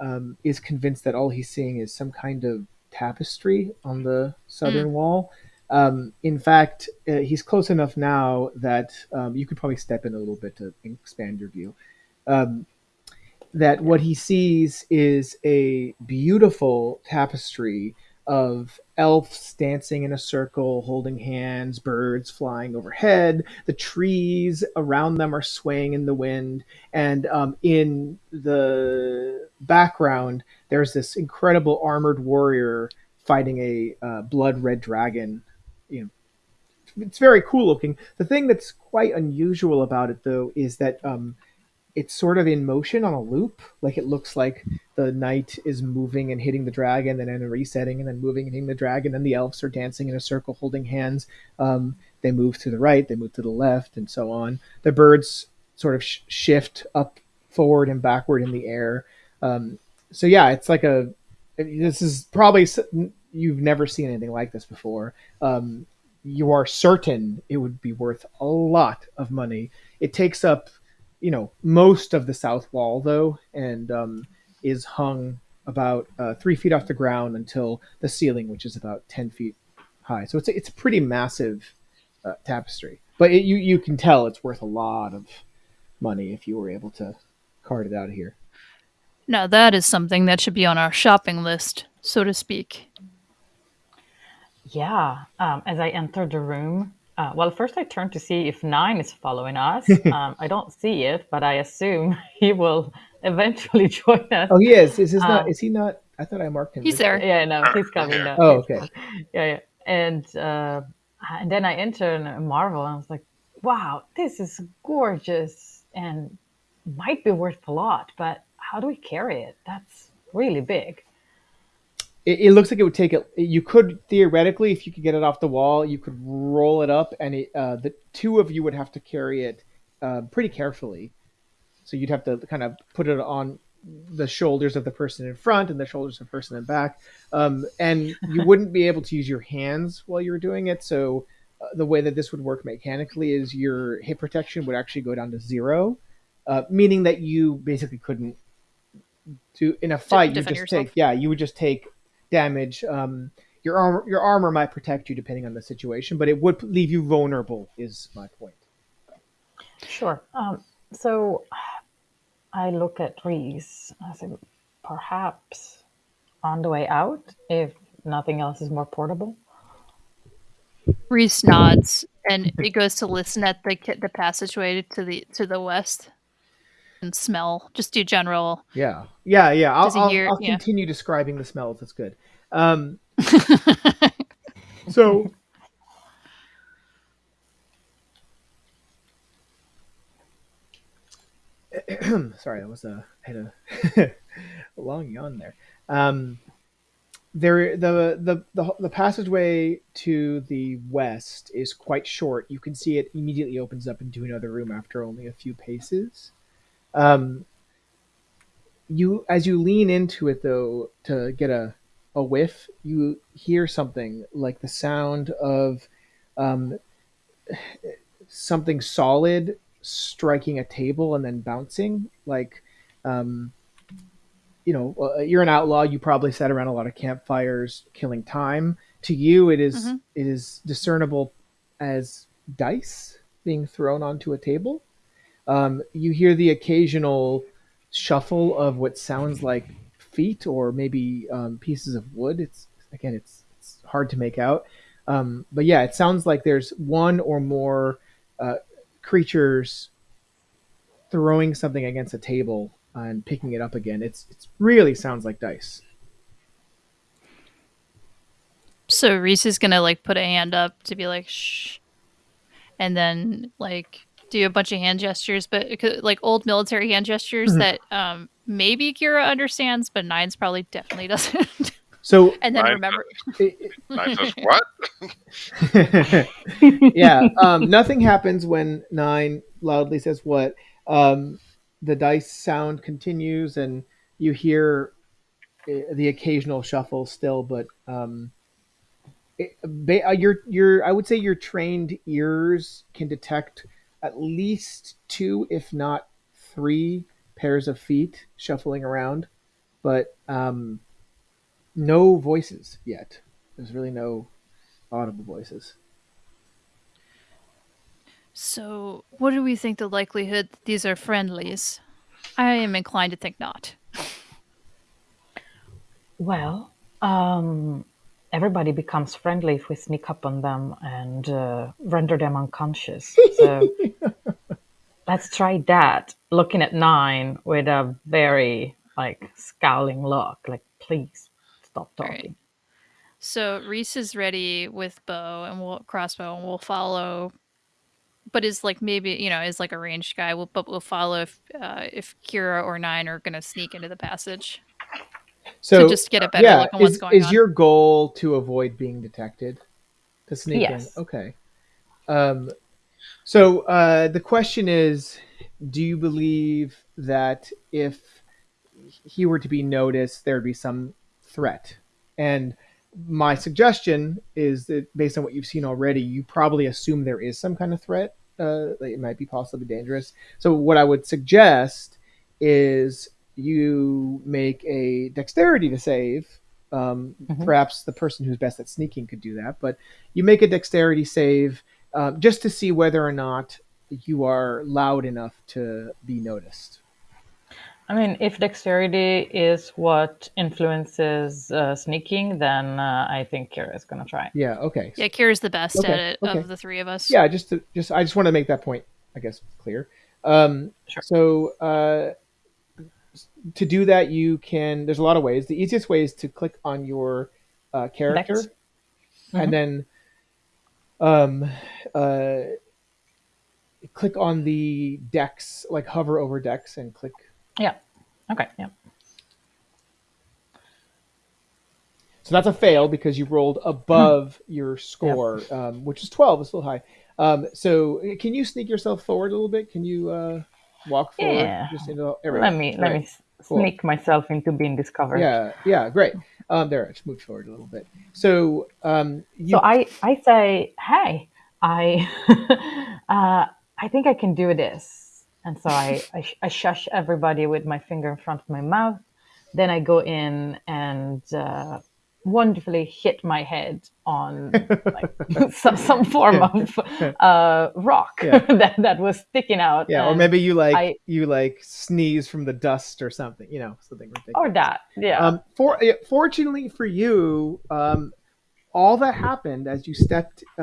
um, is convinced that all he's seeing is some kind of tapestry on the southern wall. Um, in fact, uh, he's close enough now that um, you could probably step in a little bit to expand your view. Um, that what he sees is a beautiful tapestry of elves dancing in a circle, holding hands, birds flying overhead. The trees around them are swaying in the wind, and um, in the background, there's this incredible armored warrior fighting a uh, blood red dragon. You know, it's very cool looking. The thing that's quite unusual about it, though, is that um, it's sort of in motion on a loop. Like it looks like the knight is moving and hitting the dragon, and then resetting, and then moving and hitting the dragon. And the elves are dancing in a circle, holding hands. Um, they move to the right, they move to the left, and so on. The birds sort of sh- shift up, forward, and backward in the air. Um, so yeah, it's like a. This is probably you've never seen anything like this before. Um, you are certain it would be worth a lot of money. It takes up you know most of the south wall though and um, is hung about uh, three feet off the ground until the ceiling which is about 10 feet high so it's a, it's a pretty massive uh, tapestry but it, you you can tell it's worth a lot of money if you were able to cart it out of here Now that is something that should be on our shopping list, so to speak. Yeah. Um, as I enter the room, uh, well, first I turn to see if Nine is following us. um, I don't see it, but I assume he will eventually join us. oh he is is, his not Um, is he not i thought i marked him He's there. Yeah, no, he's coming Yeah. now. oh okay Yeah, yeah. And uh, and then I enter and marvel, and I was like, wow, this is gorgeous and might be worth a lot, but how do we carry it? That's really big. It, it looks like it would take it. You could theoretically, if you could get it off the wall, you could roll it up, and it, uh, the two of you would have to carry it uh, pretty carefully. So you'd have to kind of put it on the shoulders of the person in front and the shoulders of the person in back, um, and you wouldn't be able to use your hands while you were doing it. So uh, the way that this would work mechanically is your hit protection would actually go down to zero, uh, meaning that you basically couldn't do in a fight. You just yourself. take yeah, you would just take damage. Um, your armor your armor might protect you depending on the situation, but it would leave you vulnerable. Is my point. Sure. Um, so I look at Reese. I say, perhaps on the way out, if nothing else is more portable. Reese nods and he goes to listen at the the passageway to the to the west and smell. Just do general. Yeah, yeah, yeah. I'll, I'll, I'll yeah. continue describing the smells. That's good. Um, so sorry, that was a I had a, a long yawn there. Um, there, the, the the the passageway to the west is quite short. You can see it immediately opens up into another room after only a few paces. Um, you as you lean into it though to get a a whiff, you hear something like the sound of um, something solid striking a table and then bouncing. Like, um, you know, uh, you're an outlaw. You probably sat around a lot of campfires, killing time. To you, it is- Mhm. it is discernible as dice being thrown onto a table. Um, you hear the occasional shuffle of what sounds like feet or maybe um, pieces of wood. It's again, it's it's hard to make out. Um, but yeah, it sounds like there's one or more uh, creatures throwing something against a table and picking it up again. It's it's really sounds like dice. So Reese is gonna like put a hand up to be like shh, and then like do a bunch of hand gestures, but like old military hand gestures Mhm. that um maybe Kira understands, but Nines probably definitely doesn't. So And then Nine remember, it- Nine says, what? yeah, um, nothing happens when nine loudly says what. Um, the dice sound continues, and you hear uh, the occasional shuffle still, but um, it, uh, your your I would say your trained ears can detect at least two, if not three, pairs of feet shuffling around, but um, no voices yet. There's really no audible voices. so what do we think the likelihood that these are friendlies? I am inclined to think not. Well, um, everybody becomes friendly if we sneak up on them and uh, render them unconscious. So let's try that. Looking at nine with a very like scowling look, like please stop All right. talking. So Reese is ready with bow and we'll crossbow and we'll follow but is like maybe you know is like a ranged guy we'll, but we'll follow if uh, if Kira or Nine are gonna sneak into the passage So to just get a better yeah, look on what's is, going is on. Is your goal to avoid being detected? To sneak Yes. in? Okay. Um, so uh, the question is do you believe that if he were to be noticed, there would be some threat? And my suggestion is that based on what you've seen already, you probably assume there is some kind of threat. Uh, it might be possibly dangerous. So what I would suggest is you make a dexterity to save. Um, Mhm. Perhaps the person who's best at sneaking could do that, but you make a dexterity save uh, just to see whether or not you are loud enough to be noticed. I mean, if dexterity is what influences uh, sneaking, then uh, I think Kira is gonna try. Yeah. Okay. yeah Kira's the best Okay, at it okay. of the three of us yeah just to just i just want to make that point i guess clear um Sure. so uh to do that you can there's a lot of ways the easiest way is to click on your uh, character. Mhm. and then um uh click on the dex, like hover over dex, and click Yeah. Okay. Yeah. so that's a fail because you rolled above your score um, which is 12 is still high um, so can you sneak yourself forward a little bit can you uh, walk forward Yeah. just into. Let me let me Cool. sneak myself into being discovered. Yeah, yeah, great. Um, there, moved forward a little bit. So, um, you, So I I say, hey, I uh, I think I can do this, and so I, I sh- I shush everybody with my finger in front of my mouth. Then I go in and uh, wonderfully hit my head on like some, some form of uh, rock Yeah. that, that was sticking out. yeah, or maybe you like I- you like sneeze from the dust or something, you know, something ridiculous. or that, yeah. Um, for fortunately for you, um, all that happened as you stepped uh,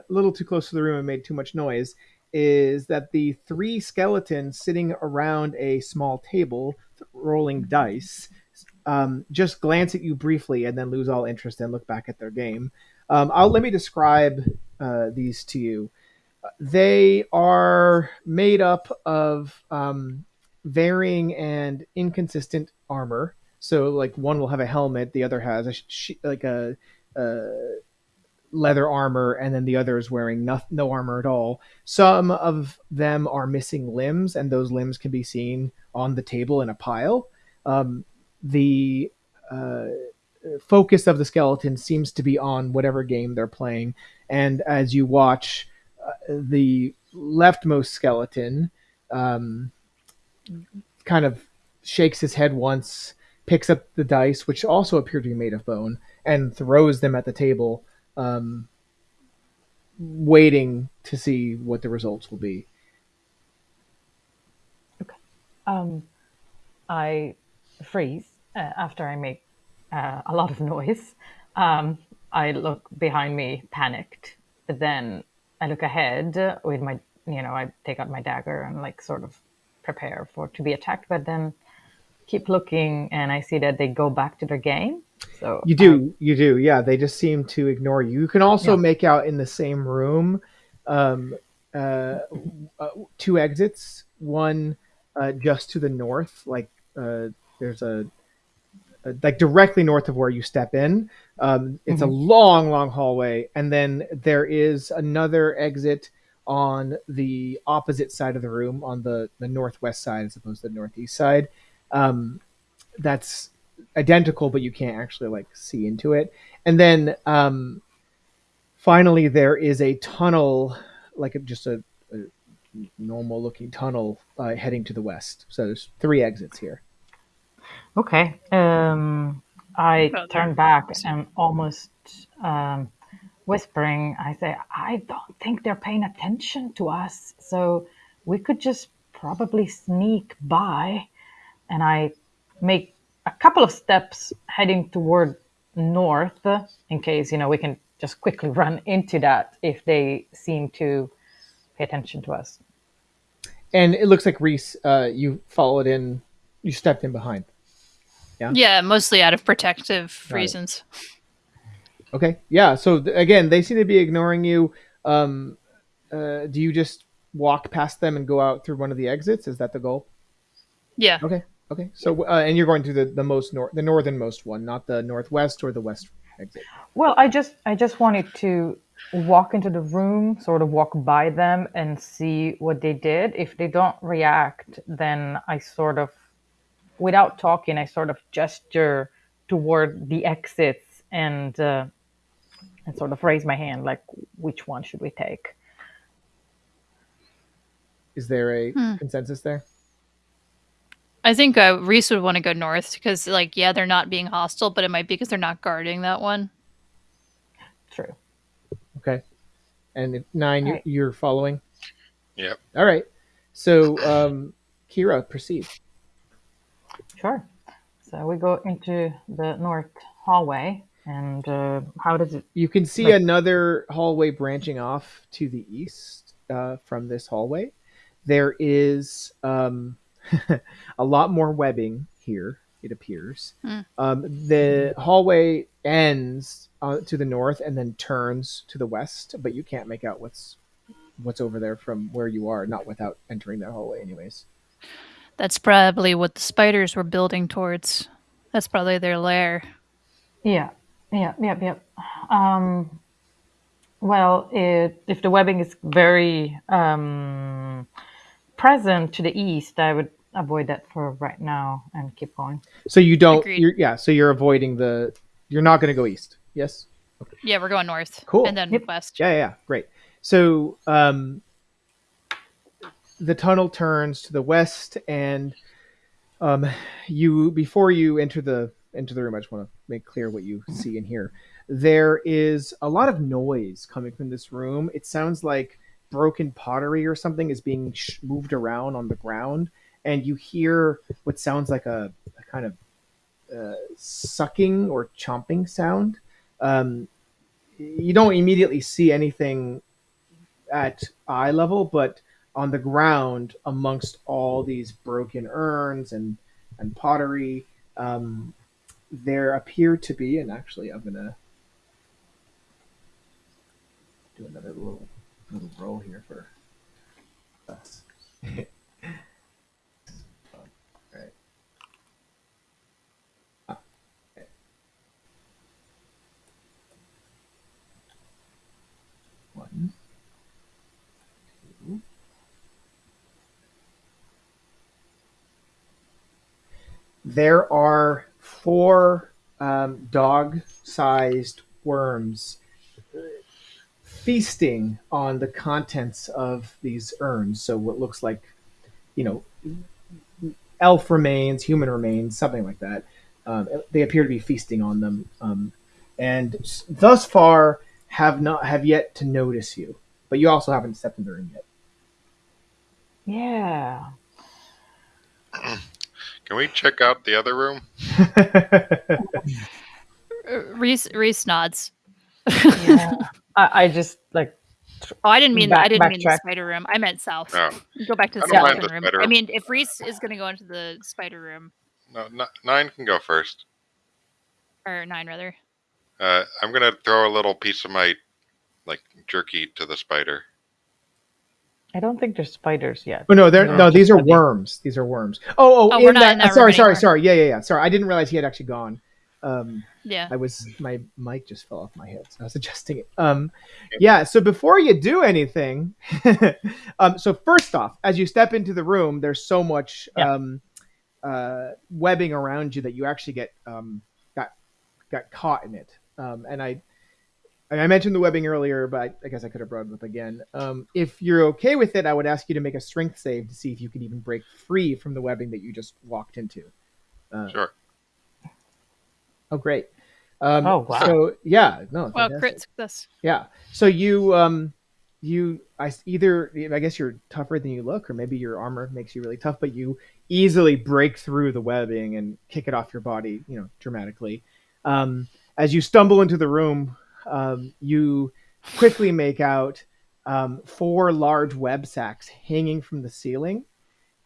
a little too close to the room and made too much noise is that the three skeletons sitting around a small table rolling dice um, just glance at you briefly and then lose all interest and look back at their game. Um, I'll let me describe uh, these to you. They are made up of um, varying and inconsistent armor. So, like one will have a helmet, the other has a sh- like a, a leather armor, and then the other is wearing no, no armor at all. Some of them are missing limbs, and those limbs can be seen on the table in a pile. Um, the uh, focus of the skeleton seems to be on whatever game they're playing, and as you watch, uh, the leftmost skeleton um, kind of shakes his head once, picks up the dice, which also appear to be made of bone, and throws them at the table, um, waiting to see what the results will be. Um, I freeze uh, after I make uh, a lot of noise. Um, I look behind me, panicked. But then I look ahead with my, you know, I take out my dagger and like sort of prepare for to be attacked. But then keep looking, and I see that they go back to their game. So You do, you do, yeah. They just seem to ignore you. You can also Yeah. make out in the same room um, uh, uh, two exits. One uh, just to the north, like uh, there's a uh, like directly north of where you step in. Um, it's a long, long hallway, and then there is another exit on the opposite side of the room, on the the northwest side as opposed to the northeast side. Um, that's identical, but you can't actually like see into it. And then um, finally, there is a tunnel, like just a, a normal looking tunnel uh, heading to the west. So there's three exits here. Okay. Um, I turn back and almost um, whispering, I say, I don't think they're paying attention to us. So we could just probably sneak by. And I make a couple of steps heading toward north in case, you know, we can just quickly run into that if they seem to pay attention to us. And it looks like Reese, uh, you followed in, you stepped in behind. Yeah. Yeah, mostly out of protective Got it. reasons. Okay. Yeah. So th- again, they seem to be ignoring you. Um, uh, do you just walk past them and go out through one of the exits? Is that the goal? Yeah. Okay. Okay. So uh, and you're going to the the most north, the northernmost one, not the northwest or the west exit. Well, I just I just wanted to walk into the room, sort of walk by them and see what they did. If they don't react, then I sort of without talking, I sort of gesture toward the exits and uh, and sort of raise my hand like which one should we take? Is there a Hmm. consensus there? I think uh, Reese would want to go north because, like, yeah, they're not being hostile, but it might be because they're not guarding that one. True. Okay. And if nine, you, Right. you're following. Yep. All right. So, um, Kira, proceed. Sure. So we go into the north hallway and uh, how does it You can see Right. another hallway branching off to the east uh, from this hallway. There is um, a lot more webbing here, it appears. Hmm. Um, the hallway ends uh, to the north and then turns to the west, but you can't make out what's what's over there from where you are, not without entering that hallway, anyways. That's probably what the spiders were building towards. That's probably their lair. Yeah, yeah, yeah, yeah. Um, well, it, if the webbing is very um, present to the east, I would avoid that for right now and keep going. So you don't, you're, yeah. So you're avoiding the. You're not going to go east. Yes. Yeah, we're going north. Cool. And then Yep. west. Yeah, yeah, yeah, great. So um, the tunnel turns to the west, and um, you before you enter the enter the room, I just want to make clear what you see and hear. There is a lot of noise coming from this room. It sounds like broken pottery or something is being sh- moved around on the ground, and you hear what sounds like a, a kind of uh, sucking or chomping sound. Um, you don't immediately see anything at eye level, but on the ground amongst all these broken urns and and pottery, um, there appear to be, and actually, I'm gonna do another little little roll here for us. Ah. One. There are four um, dog-sized worms uh, feasting on the contents of these urns. So what looks like, you know, elf remains, human remains, something like that. Um, they appear to be feasting on them, um, and thus far have not have yet to notice you. But you also haven't stepped in the room yet. Yeah. Can we check out the other room? Reese, Reese nods. yeah. I, I just like Oh, I didn't mean Back- I didn't mean the spider room. I meant south. No, Go back to the I don't mind skeleton the room. I mean, if Reese is going to go into the spider room, no, n- nine can go first. or nine rather. Uh, I'm gonna throw a little piece of my like jerky to the spider. I don't think there's spiders yet. Oh no, they're They're no. These are webbing. worms. These are worms. Oh, oh, Oh, in we're not that. in that sorry, room sorry, anymore. sorry. Yeah, yeah, yeah. Sorry, I didn't realize he had actually gone. Um, Yeah. I was my mic just fell off my head, so I was adjusting it. Um, yeah. So before you do anything, um, so first off, as you step into the room, there's so much Yeah. um, uh, webbing around you that you actually get um, got got caught in it. Um, and I I mentioned the webbing earlier, but I, I guess I could have brought it up again. Um, if you're okay with it, I would ask you to make a strength save to see if you can even break free from the webbing that you just walked into. Uh, Sure. Oh, great. Um, Oh, wow. So yeah, no. Wow, fantastic. crit success. Yeah. So you um you I s- either I guess you're tougher than you look, or maybe your armor makes you really tough, but you easily break through the webbing and kick it off your body, you know, dramatically. Um, as you stumble into the room, um, you quickly make out um, four large web sacks hanging from the ceiling,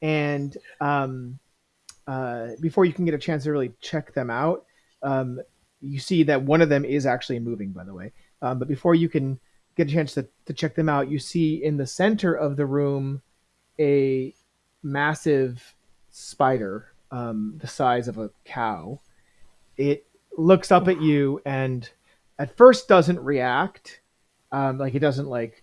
and um, uh, before you can get a chance to really check them out, um, you see that one of them is actually moving. By the way, um, but before you can get a chance to, to check them out, you see in the center of the room a massive spider um, the size of a cow. It looks up at you and at first doesn't react, um, like it doesn't like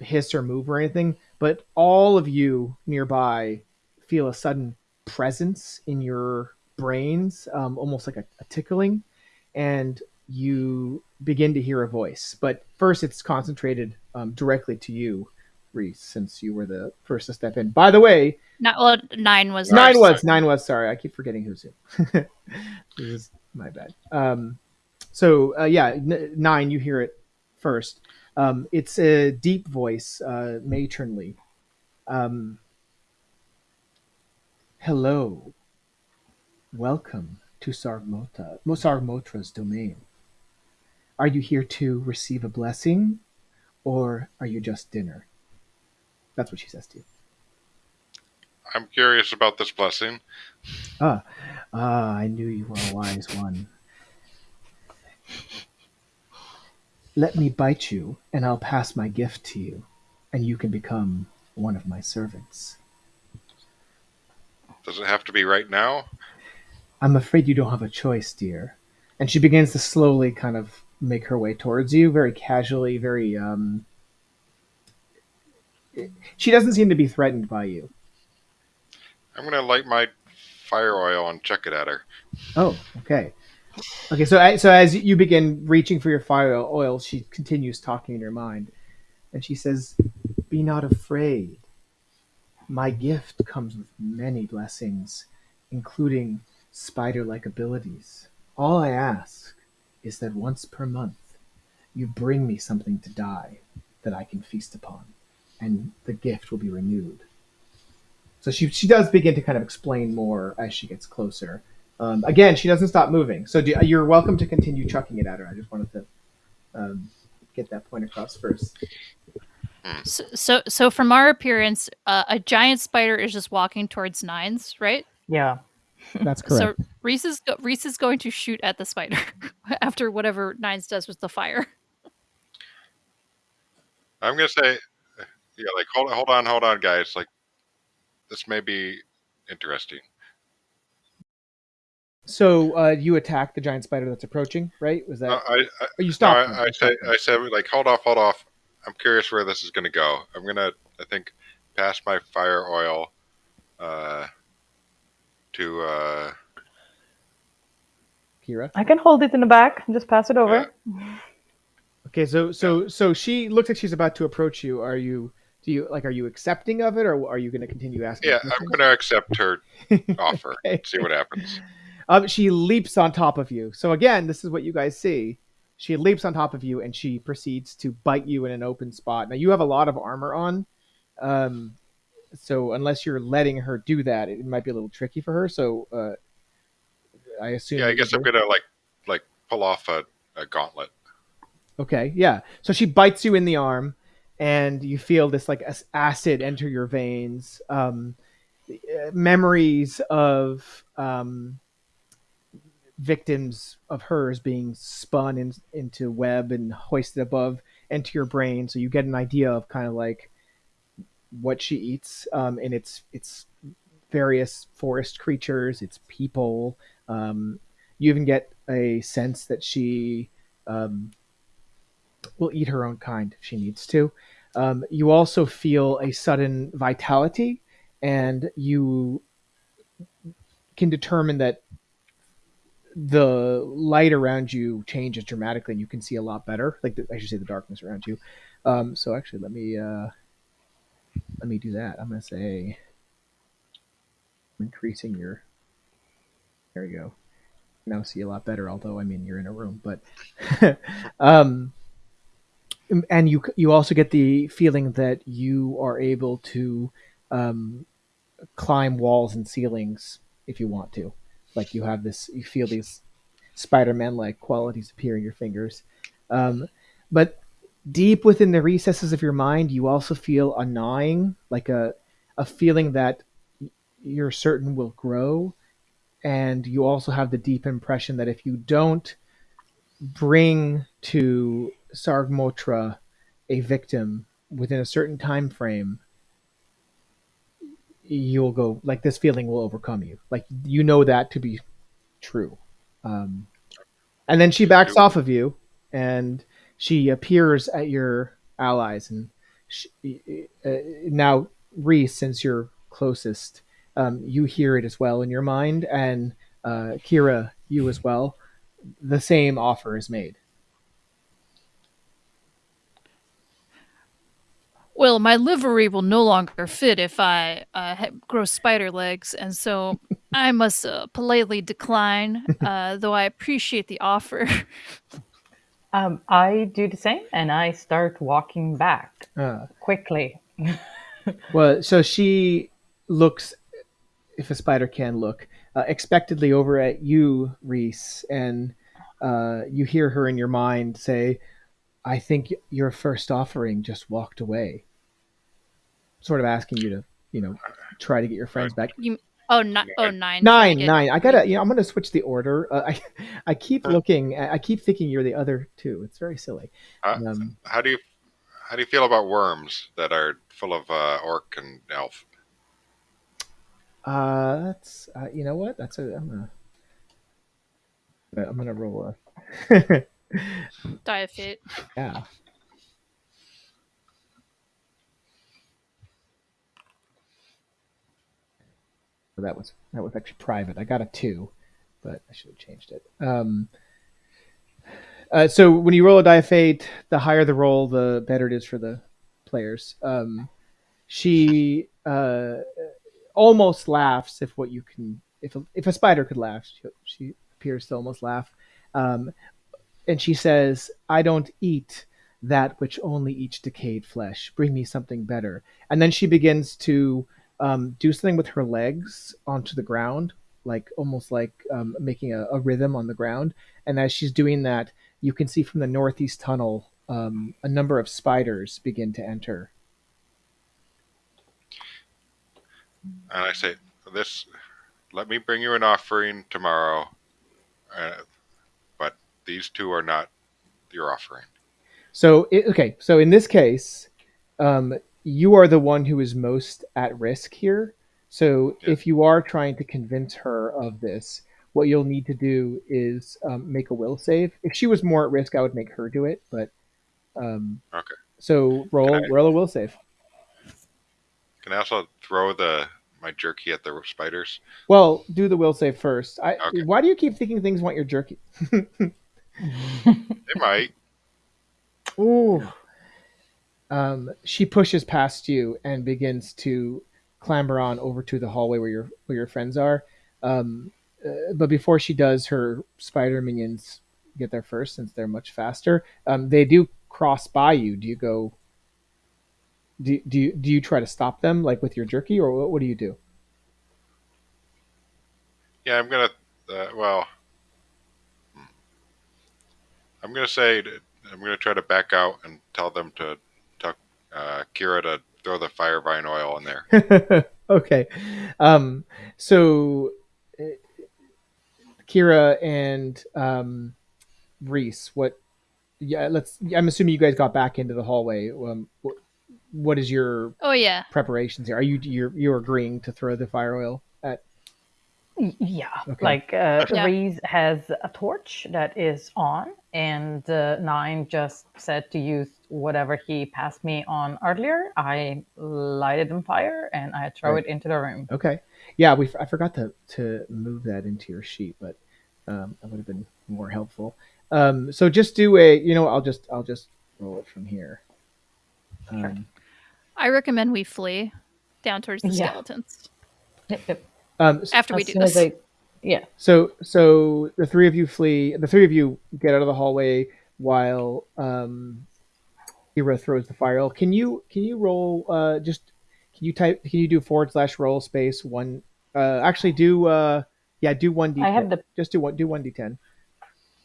hiss or move or anything. But all of you nearby feel a sudden presence in your brains, um, almost like a, a tickling, and you begin to hear a voice. But first, it's concentrated um, directly to you, Reese, since you were the first to step in. By the way, Not well. Nine was nine was nine was. Sorry, I keep forgetting who's who. this is my bad. Um, so uh, yeah, n- nine. You hear it first. Um, it's a deep voice, uh, matronly. Um, Hello. Welcome to Sargmota, Sargmotra's domain. Are you here to receive a blessing, or are you just dinner? That's what she says to you. I'm curious about this blessing. Ah, ah, I knew you were a wise one. Let me bite you, and I'll pass my gift to you, and you can become one of my servants. Does it have to be right now? I'm afraid you don't have a choice, dear. And she begins to slowly kind of make her way towards you, very casually, very, um. She doesn't seem to be threatened by you. I'm gonna light my fire oil and chuck it at her. Oh, okay. Okay, so a- so as you begin reaching for your fire oil, she continues talking in her mind, and she says, "Be not afraid. My gift comes with many blessings, including spider-like abilities. All I ask is that once per month, you bring me something to die that I can feast upon, and the gift will be renewed." So she she does begin to kind of explain more as she gets closer. Um, again, she doesn't stop moving. So do, you're welcome to continue chucking it at her. I just wanted to um, get that point across first. So, so, so from our appearance, uh, a giant spider is just walking towards Nines, right? Yeah. That's correct. So Reese is go- Reese is going to shoot at the spider after whatever Nines does with the fire. I'm gonna say, yeah, like hold hold on, hold on, guys. Like this may be interesting. So uh, you attack the giant spider that's approaching, right? Was that? No, I, I, or you no. I, I say, I said, like hold off, hold off. I'm curious where this is gonna go. I'm gonna, I think, pass my fire oil uh, to uh, Kira. I can hold it in the back and just pass it over. Okay, so so so she looks like she's about to approach you. Are you? Do you like? Are you accepting of it, or are you going to continue asking? yeah. I'm gonna accept her offer. Okay. See what happens. Um, she leaps on top of you. So again, this is what you guys see. She leaps on top of you and she proceeds to bite you in an open spot. Now you have a lot of armor on, um, so unless you're letting her do that, it might be a little tricky for her. So uh, I assume. Yeah, I guess I'm gonna like like pull off a, a gauntlet. Okay, yeah. So she bites you in the arm, and you feel this like acid enter your veins. Um, memories of um, victims of hers being spun in, into web and hoisted above into your brain, so you get an idea of kind of like what she eats, um, and it's it's various forest creatures, it's people. Um, you even get a sense that she um, will eat her own kind if she needs to. Um, you also feel a sudden vitality, and you can determine that the light around you changes dramatically, and you can see a lot better. Like the, I should say, the darkness around you. Um, so actually, let me uh, let me do that. I'm gonna say increasing your. There you go. Now see a lot better. Although I mean you're in a room, but um, and you you also get the feeling that you are able to um, climb walls and ceilings if you want to. Like you have this, you feel these Spider-Man like qualities appear in your fingers. Um, but deep within the recesses of your mind, you also feel a gnawing, like a a feeling that you're certain will grow, and you also have the deep impression that if you don't bring to Sargmotra a victim within a certain time frame, you'll go like this feeling will overcome you. Like you know that to be true. Um, and then she backs off of you, and she appears at your allies. And she, uh, now, Reese, since you're closest, um, you hear it as well in your mind, and uh, Kira, you as well. The same offer is made. Well, my livery will no longer fit if I uh, grow spider legs, and so I must uh, politely decline, uh, though I appreciate the offer. Um, I do the same, and I start walking back Uh, quickly. well, so she looks, if a spider can look, uh, expectedly over at you, Reese, and uh, you hear her in your mind say, I think your first offering just walked away. Sort of asking you to, you know, try to get your friends back. You, oh, ni- oh, nine. Nine, Get- nine. I gotta, you know, I'm gonna switch the order. Uh, I, I keep looking. I keep thinking you're the other two. It's very silly. Uh, Um, how do you how do you feel about worms that are full of uh, orc and elf? uh, that's, uh, you know what? That's a. I'm gonna. I'm gonna roll a. Die of fate. yeah. That was that was actually private. I got a two, but I should have changed it. Um, uh, so when you roll a die of fate, the higher the roll, the better it is for the players. Um, she uh, almost laughs if what you can if a, if a spider could laugh, she, she appears to almost laugh. Um, and she says, "I don't eat that which only eats decayed flesh. Bring me something better." And then she begins to um, do something with her legs onto the ground, like almost like um, making a, a rhythm on the ground. And as she's doing that, you can see from the northeast tunnel um, a number of spiders begin to enter. And I say, "This, let me bring you an offering tomorrow, uh, these two are not your offering." So, it, okay, so in this case, um, you are the one who is most at risk here. So, Yeah. if you are trying to convince her of this, what you'll need to do is um, make a will save. If she was more at risk, I would make her do it. But um, Okay. So roll I- roll a will save. Can I also throw the my jerky at the spiders? Well, do the will save first. I, Okay. Why do you keep thinking things want your jerky? They might. Ooh. Um, she pushes past you and begins to clamber on over to the hallway where your where your friends are. Um, uh, but before she does, her spider minions get there first since they're much faster. Um, they do cross by you. Do you go? Do, do you do you try to stop them like with your jerky or what, what do you do? Yeah, I'm gonna. Uh, well. I'm gonna say I'm gonna try to back out and tell them to tell uh, Kira to throw the fire vine oil in there. okay. Um, so uh, Kira and um, Reese, what? Yeah, let's. I'm assuming you guys got back into the hallway. Um, what is your Oh yeah. preparations here? Are you you're you're agreeing to throw the fire oil at? Y- Yeah, Okay. like uh, Yeah. Reese has a torch that is on, and uh, Nine just said to use whatever he passed me on earlier. I light it on fire and I throw Right. it into the room. Okay. Yeah, we I forgot to to move that into your sheet, but um, that would have been more helpful. Um, so just do a you know I'll just I'll just roll it from here. Um, I recommend we flee down towards the Yeah. skeletons Yep, yep. Um, after we do this. I- yeah, So so the three of you flee. The three of you get out of the hallway while um, Hero throws the fire. Can you can you roll? Uh, just can you type? Can you do forward slash roll space one? Uh, actually, do uh, yeah, do one d. I have the just do one do one d ten.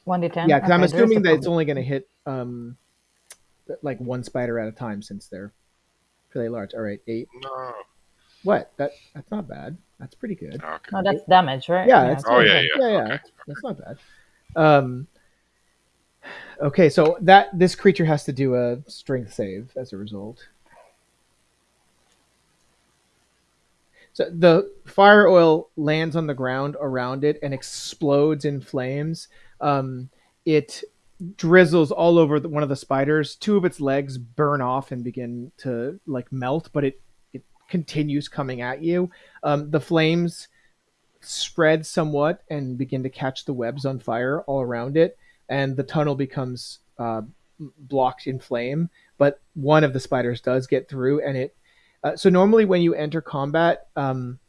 one d ten. Yeah, because I'm assuming that it's only going to hit um, like one spider at a time since they're fairly large. All right, eight. No. What? That that's not bad. That's pretty good. Okay. No, that's damage, right? Yeah, it's Oh, yeah, yeah, yeah. yeah. Okay. That's, that's not bad. Um, okay, so that this creature has to do a strength save as a result. So the fire oil lands on the ground around it and explodes in flames. Um, it drizzles all over the, one of the spiders. Two of its legs burn off and begin to like melt, but it it continues coming at you. Um, the flames spread somewhat and begin to catch the webs on fire all around it, and the tunnel becomes uh, blocked in flame. But one of the spiders does get through, and it. Uh, so normally, when you enter combat, um,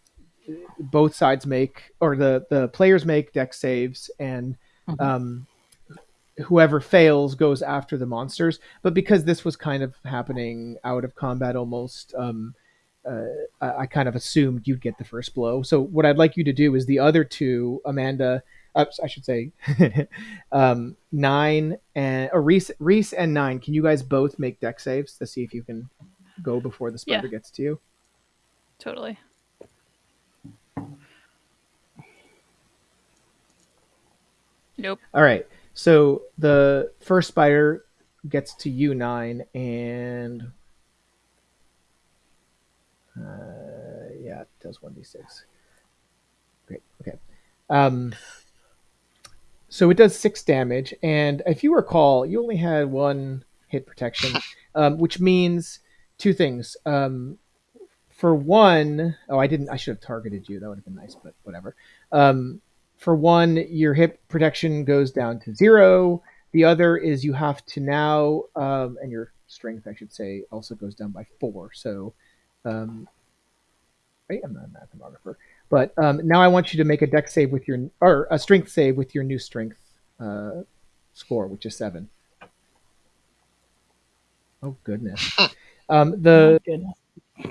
both sides make or the the players make dex saves, and Mhm. um, whoever fails goes after the monsters. But because this was kind of happening out of combat almost, um, uh, I, I kind of assumed you'd get the first blow. So what I'd like you to do is the other two, Amanda, uh, I should say, um, nine and or Reese, Reese and nine. Can you guys both make dex saves to see if you can go before the spider Yeah. gets to you? Totally. Nope. All right. So the first spider gets to you nine, and uh, yeah, it does one d six. Great. Okay. Um, so it does six damage, and if you recall, you only had one hit protection, um, which means two things. Um, for one, oh, I didn't. I should have targeted you. That would have been nice, but whatever. Um, for one, your hit protection goes down to zero. The other is you have to now, um, and your strength, I should say, also goes down by four. So, um, right, I'm not a mathematographer, but um, now I want you to make a dex save with your, or a strength save with your new strength uh, score, which is seven. Oh goodness. Um, the Oh, goodness.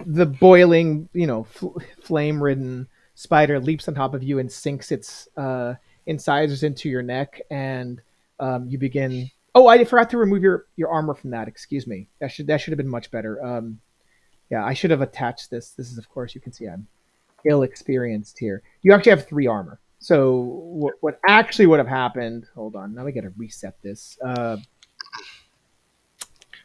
the boiling, you know, fl- flame-ridden spider leaps on top of you and sinks its uh, incisors into your neck, and um, you begin. Oh, I forgot to remove your your armor from that. Excuse me. That should that should have been much better. Um, yeah, I should have attached this. This is, of course, you can see I'm ill experienced here. You actually have three armor. So what, what actually would have happened? Hold on. Now we got to reset this. Uh,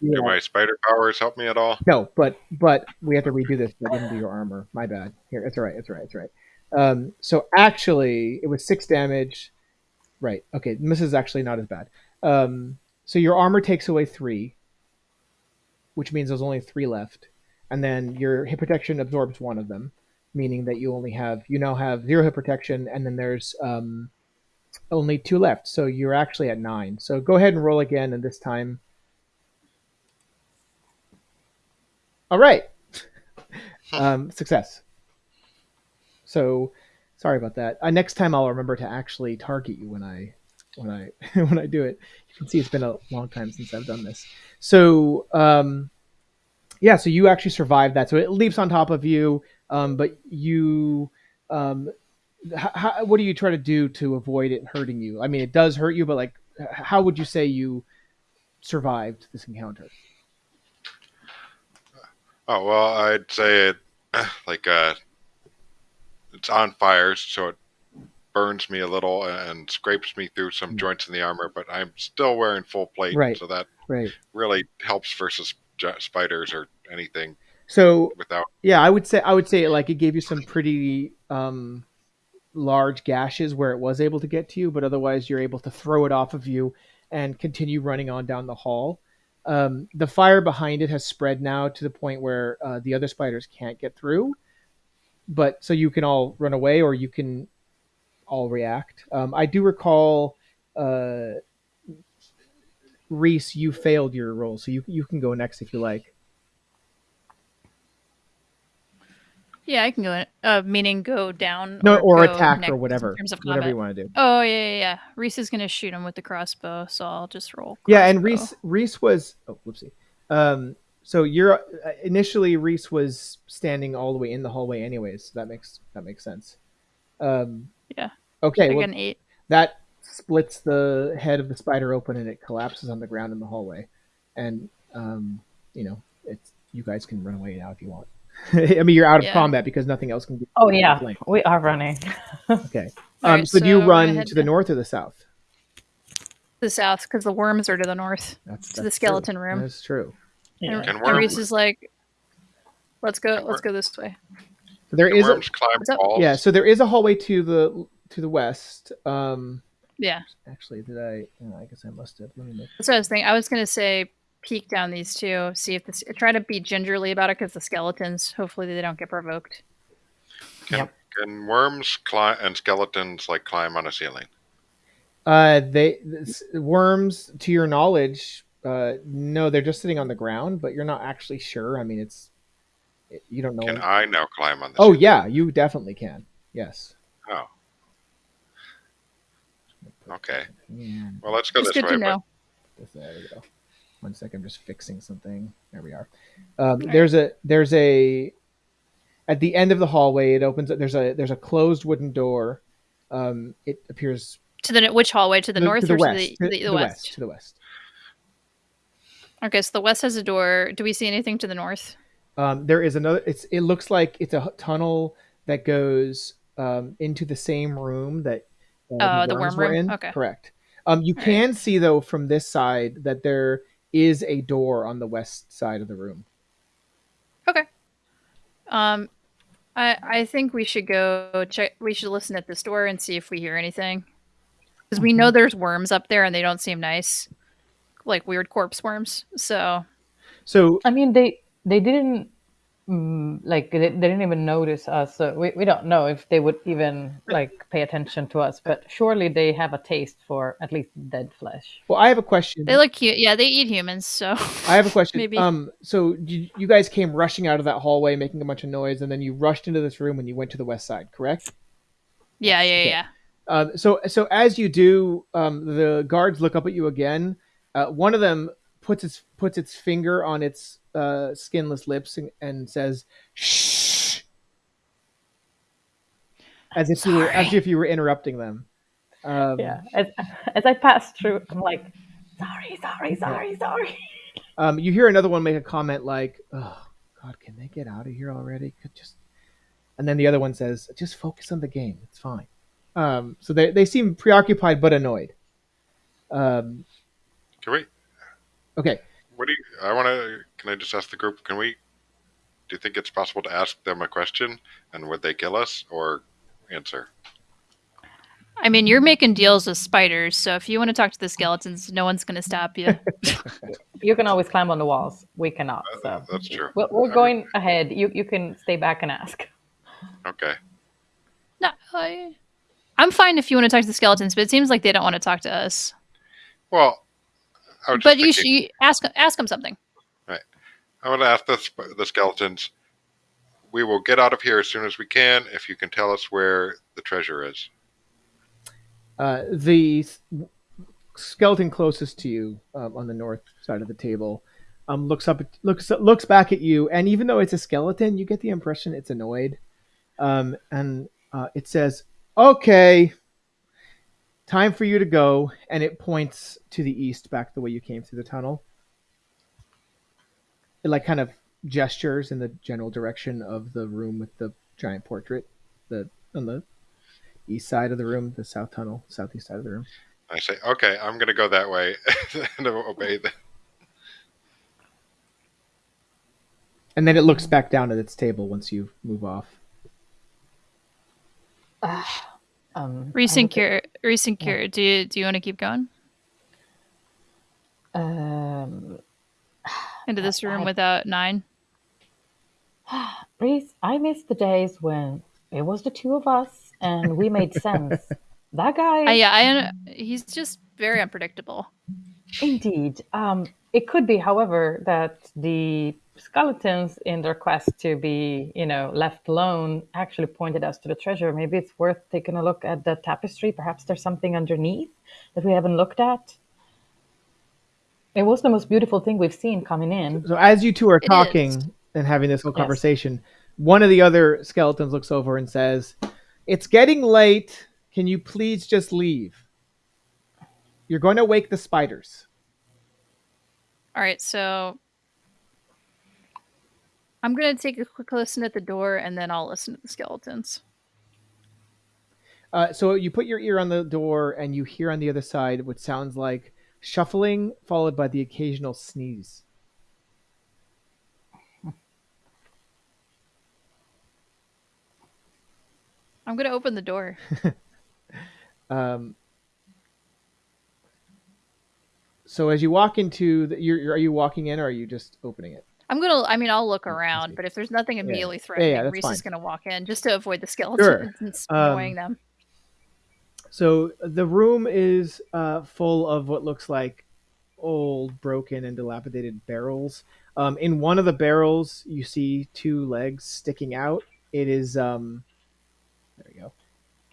Do my spider powers help me at all? No, but but we have to redo this. I didn't do your armor. My bad. Here, it's all right. It's all right. It's all right. Um, so actually, it was six damage. Right. Okay. This is actually not as bad. Um, so your armor takes away three, which means there's only three left, and then your hit protection absorbs one of them, meaning that you only have you now have zero hit protection, and then there's um, only two left. So you're actually at nine. So go ahead and roll again, and this time. All right. um, success. So, sorry about that. Uh, next time I'll remember to actually target you when I when I when I do it. You can see it's been a long time since I've done this. So, um, yeah. So you actually survived that. So it leaps on top of you, um, but you. Um, how, what do you try to do to avoid it hurting you? I mean, it does hurt you, but like, how would you say you survived this encounter? Oh well, I'd say it like uh, it's on fire, so it burns me a little and scrapes me through some Mm. joints in the armor. But I'm still wearing full plate, Right. so that Right. really helps versus spiders or anything So without. yeah, I would say I would say like it gave you some pretty um, large gashes where it was able to get to you, but otherwise you're able to throw it off of you and continue running on down the hall. Um, the fire behind it has spread now to the point where uh, the other spiders can't get through. But so you can all run away, or you can all react. Um, I do recall, uh, Reese, you failed your roll, so you you can go next if you like. Yeah, I can go. In, uh, meaning go down. No, or, go attack or in whatever, terms of whatever you want to do. Oh yeah, yeah, yeah. Reese is gonna shoot him with the crossbow, so I'll just roll. Yeah, and. Reese Reese was oh whoopsie. Um, so you're uh, initially Reese was standing all the way in the hallway, anyways. So that makes that makes sense. Um, Yeah. Okay. I Well, an eight. that splits the head of the spider open, and it collapses on the ground in the hallway. And um, you know, it's you guys can run away now if you want. I mean, you're out of Yeah. combat because nothing else can be. Oh yeah, flanked. we are running. Okay. Um, right, so, do you so we're gonna run to the to- north or the south? The south, because the worms are to the north. That's, To the that's true. skeleton room. That's true. Yeah. And, Can and Reese is like, "Let's go. Let's go this way." There Can is a, climb walls? yeah. So there is a hallway to the to the west. Um, Yeah, Actually, did I? oh, I guess I must have. Let me make. that's what I was thinking. I was gonna say peek down these two, see if this. Try to be gingerly about it, because the skeletons. Hopefully, they don't get provoked. Can, Yep. can worms climb and skeletons like climb on a ceiling? Uh, they this, worms. To your knowledge, uh, no, they're just sitting on the ground, but you're not actually sure. I mean, it's it, you don't know. Can I now climb on the oh ceiling? yeah, you definitely can. Yes. Oh, okay. Yeah. Well, let's go Just this good way. to know. There we go. One second, I'm just fixing something. There we are. Um, there's a there's a at the end of the hallway. It opens. There's a there's a closed wooden door. Um, it appears To the which hallway? To the to- north to the or west. to the, the, the the west? To the west. Okay, so the west has a door. Do we see anything to the north? Um, there is another. It's it looks like it's a tunnel that goes um, into the same room that uh, Oh, the worm were room? in. Okay. Correct. Um, you All right. can see though from this side that there is a door on the west side of the room. Okay. Um, I I think we should go check. We should listen at this door and see if we hear anything, because we Mm-hmm. know there's worms up there and they don't seem nice, like weird corpse worms. So So I mean, they they didn't mm, like they, they didn't even notice us. So we, we don't know if they would even like pay attention to us. But surely they have a taste for at least dead flesh. well, I have a question. they look cute. Yeah, they eat humans. So I have a question. Maybe. Um, so you, you guys came rushing out of that hallway, making a bunch of noise, and then you rushed into this room and you went to the west side, correct? yeah, yeah, Okay. yeah. Um, so so as you do, um, the guards look up at you again. Uh, one of them puts its puts its finger on its uh, skinless lips and, and says, "Shh," as if you were as if you were interrupting them. Um, Yeah. As as I pass through, I'm like, sorry, sorry, sorry, sorry. Um, you hear another one make a comment like, "Oh God, can they get out of here already? Could just," and then the other one says, "Just focus on the game. It's fine." Um, so they they seem preoccupied but annoyed. Um, Can we? okay, What do you? I want to. Can I just ask the group? Can we? Do you think it's possible to ask them a question and would they kill us or answer? I mean, you're making deals with spiders, so if you want to talk to the skeletons, no one's going to stop you. You can always climb on the walls. We cannot. Uh, So That's true. we're, we're going ahead. You you can stay back and ask. Okay. no, I, I'm fine if you want to talk to the skeletons, but it seems like they don't want to talk to us. Well, I was just But you should ask ask them something. Right. I want to ask the, the skeletons. We will get out of here as soon as we can if you can tell us where the treasure is. uh, the skeleton closest to you um, on the north side of the table um, looks up, looks looks back at you, and even though it's a skeleton, you get the impression it's annoyed, um, and uh, it says, "Okay." Time for you to go, and it points to the east, back the way you came through the tunnel. It like kind of gestures in the general direction of the room with the giant portrait, the on the east side of the room, the south tunnel, southeast side of the room. I say, okay, I'm going to go that way and obey the. and then it looks back down at its table once you move off. Um, Reese I and look at- Kira, Reese and Kira, do you do you want to keep going Um, into this room I- without nine? Reese, I miss the days when it was the two of us and we made sense. that guy, Uh, yeah, I he's just very unpredictable. indeed. Um, it could be, however, that the skeletons, in their quest to be, you know, left alone, actually pointed us to the treasure. Maybe it's worth taking a look at the tapestry. Perhaps there's something underneath that we haven't looked at. It was the most beautiful thing we've seen coming in. So as you two are talking and having this whole Yes. conversation, one of the other skeletons looks over and says, "It's getting late. Can you please just leave? You're going to wake the spiders." All right, so I'm gonna take a quick listen at the door, and then I'll listen to the skeletons. Uh, so you put your ear on the door and you hear on the other side what sounds like shuffling, followed by the occasional sneeze. I'm gonna open the door. Um, so as you walk into, the, you're, you're- are you walking in or are you just opening it? I'm gonna. I mean, I'll look around, but if there's nothing immediately Yeah, yeah, threatening, that's Reese is gonna walk in just to avoid the skeletons and s- Um, annoying them. So the room is uh, full of what looks like old, broken, and dilapidated barrels. Um, in one of the barrels, you see two legs sticking out. It is um, there we go.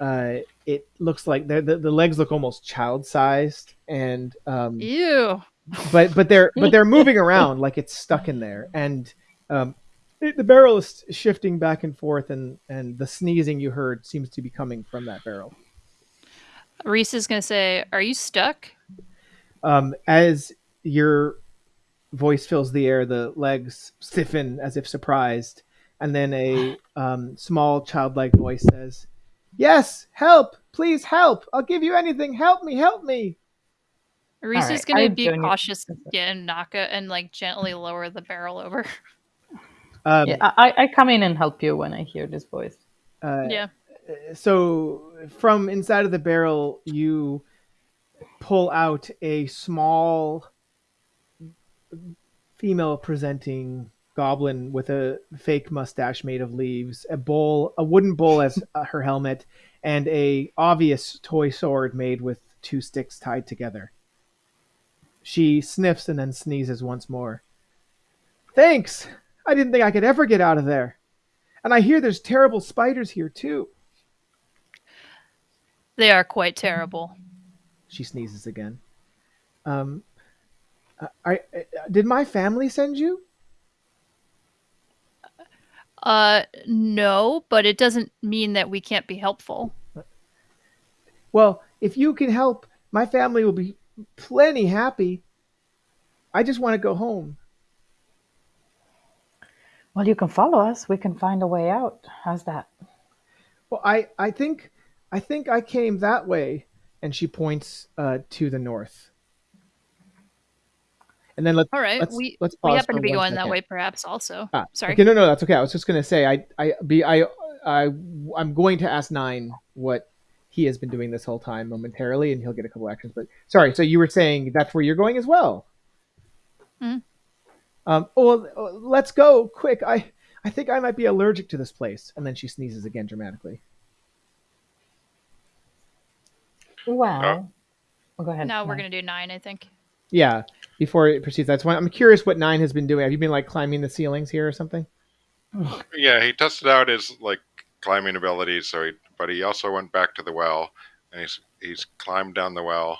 Uh, it looks like the, the the legs look almost child-sized, and um, Ew. But but they're but they're moving around like it's stuck in there, and um, it, the barrel is shifting back and forth, and and the sneezing you heard seems to be coming from that barrel. Reese is gonna say, "Are you stuck?" Um, as your voice fills the air, the legs stiffen as if surprised, and then a um, small childlike voice says, "Yes, help! Please help! I'll give you anything. Help me! Help me!" Reese right, is gonna I be don't- cautious, yeah, and knock it and like gently lower the barrel over. Um, Yeah, I, I come in and help you when I hear this voice. uh, yeah. so from inside of the barrel you pull out a small female presenting goblin with a fake mustache made of leaves a bowl a wooden bowl as uh, her helmet and a obvious toy sword made with two sticks tied together she sniffs and then sneezes once more thanks i didn't think i could ever get out of there and i hear there's terrible spiders here too They are quite terrible. She sneezes again. Um, I, I did my family send you? Uh, no, but it doesn't mean that we can't be helpful. Well, if you can help, my family will be plenty happy. I just want to go home. Well, you can follow us. We can find a way out. How's that? Well, I, I think I think I came that way, and she points uh, to the north. And then let's All right, let's, we let's we happen to be one going that way, perhaps. Also, Ah, sorry. Okay, no, no, that's okay. I was just gonna say, I, I, be, I, I, I'm going to ask Nine what he has been doing this whole time momentarily, and he'll get a couple actions. But sorry, so you were saying that's where you're going as well. Mhm. Um. Well, uh, let's go quick. I, I think I might be allergic to this place. And then she sneezes again dramatically. Well, oh, go ahead. Now we're No. gonna do nine, I think. Yeah. Before it proceeds, that's why I'm curious what Nine has been doing. Have you been like climbing the ceilings here or something? Yeah, he tested out his like climbing abilities. So, he, but he also went back to the well, and he's he's climbed down the well,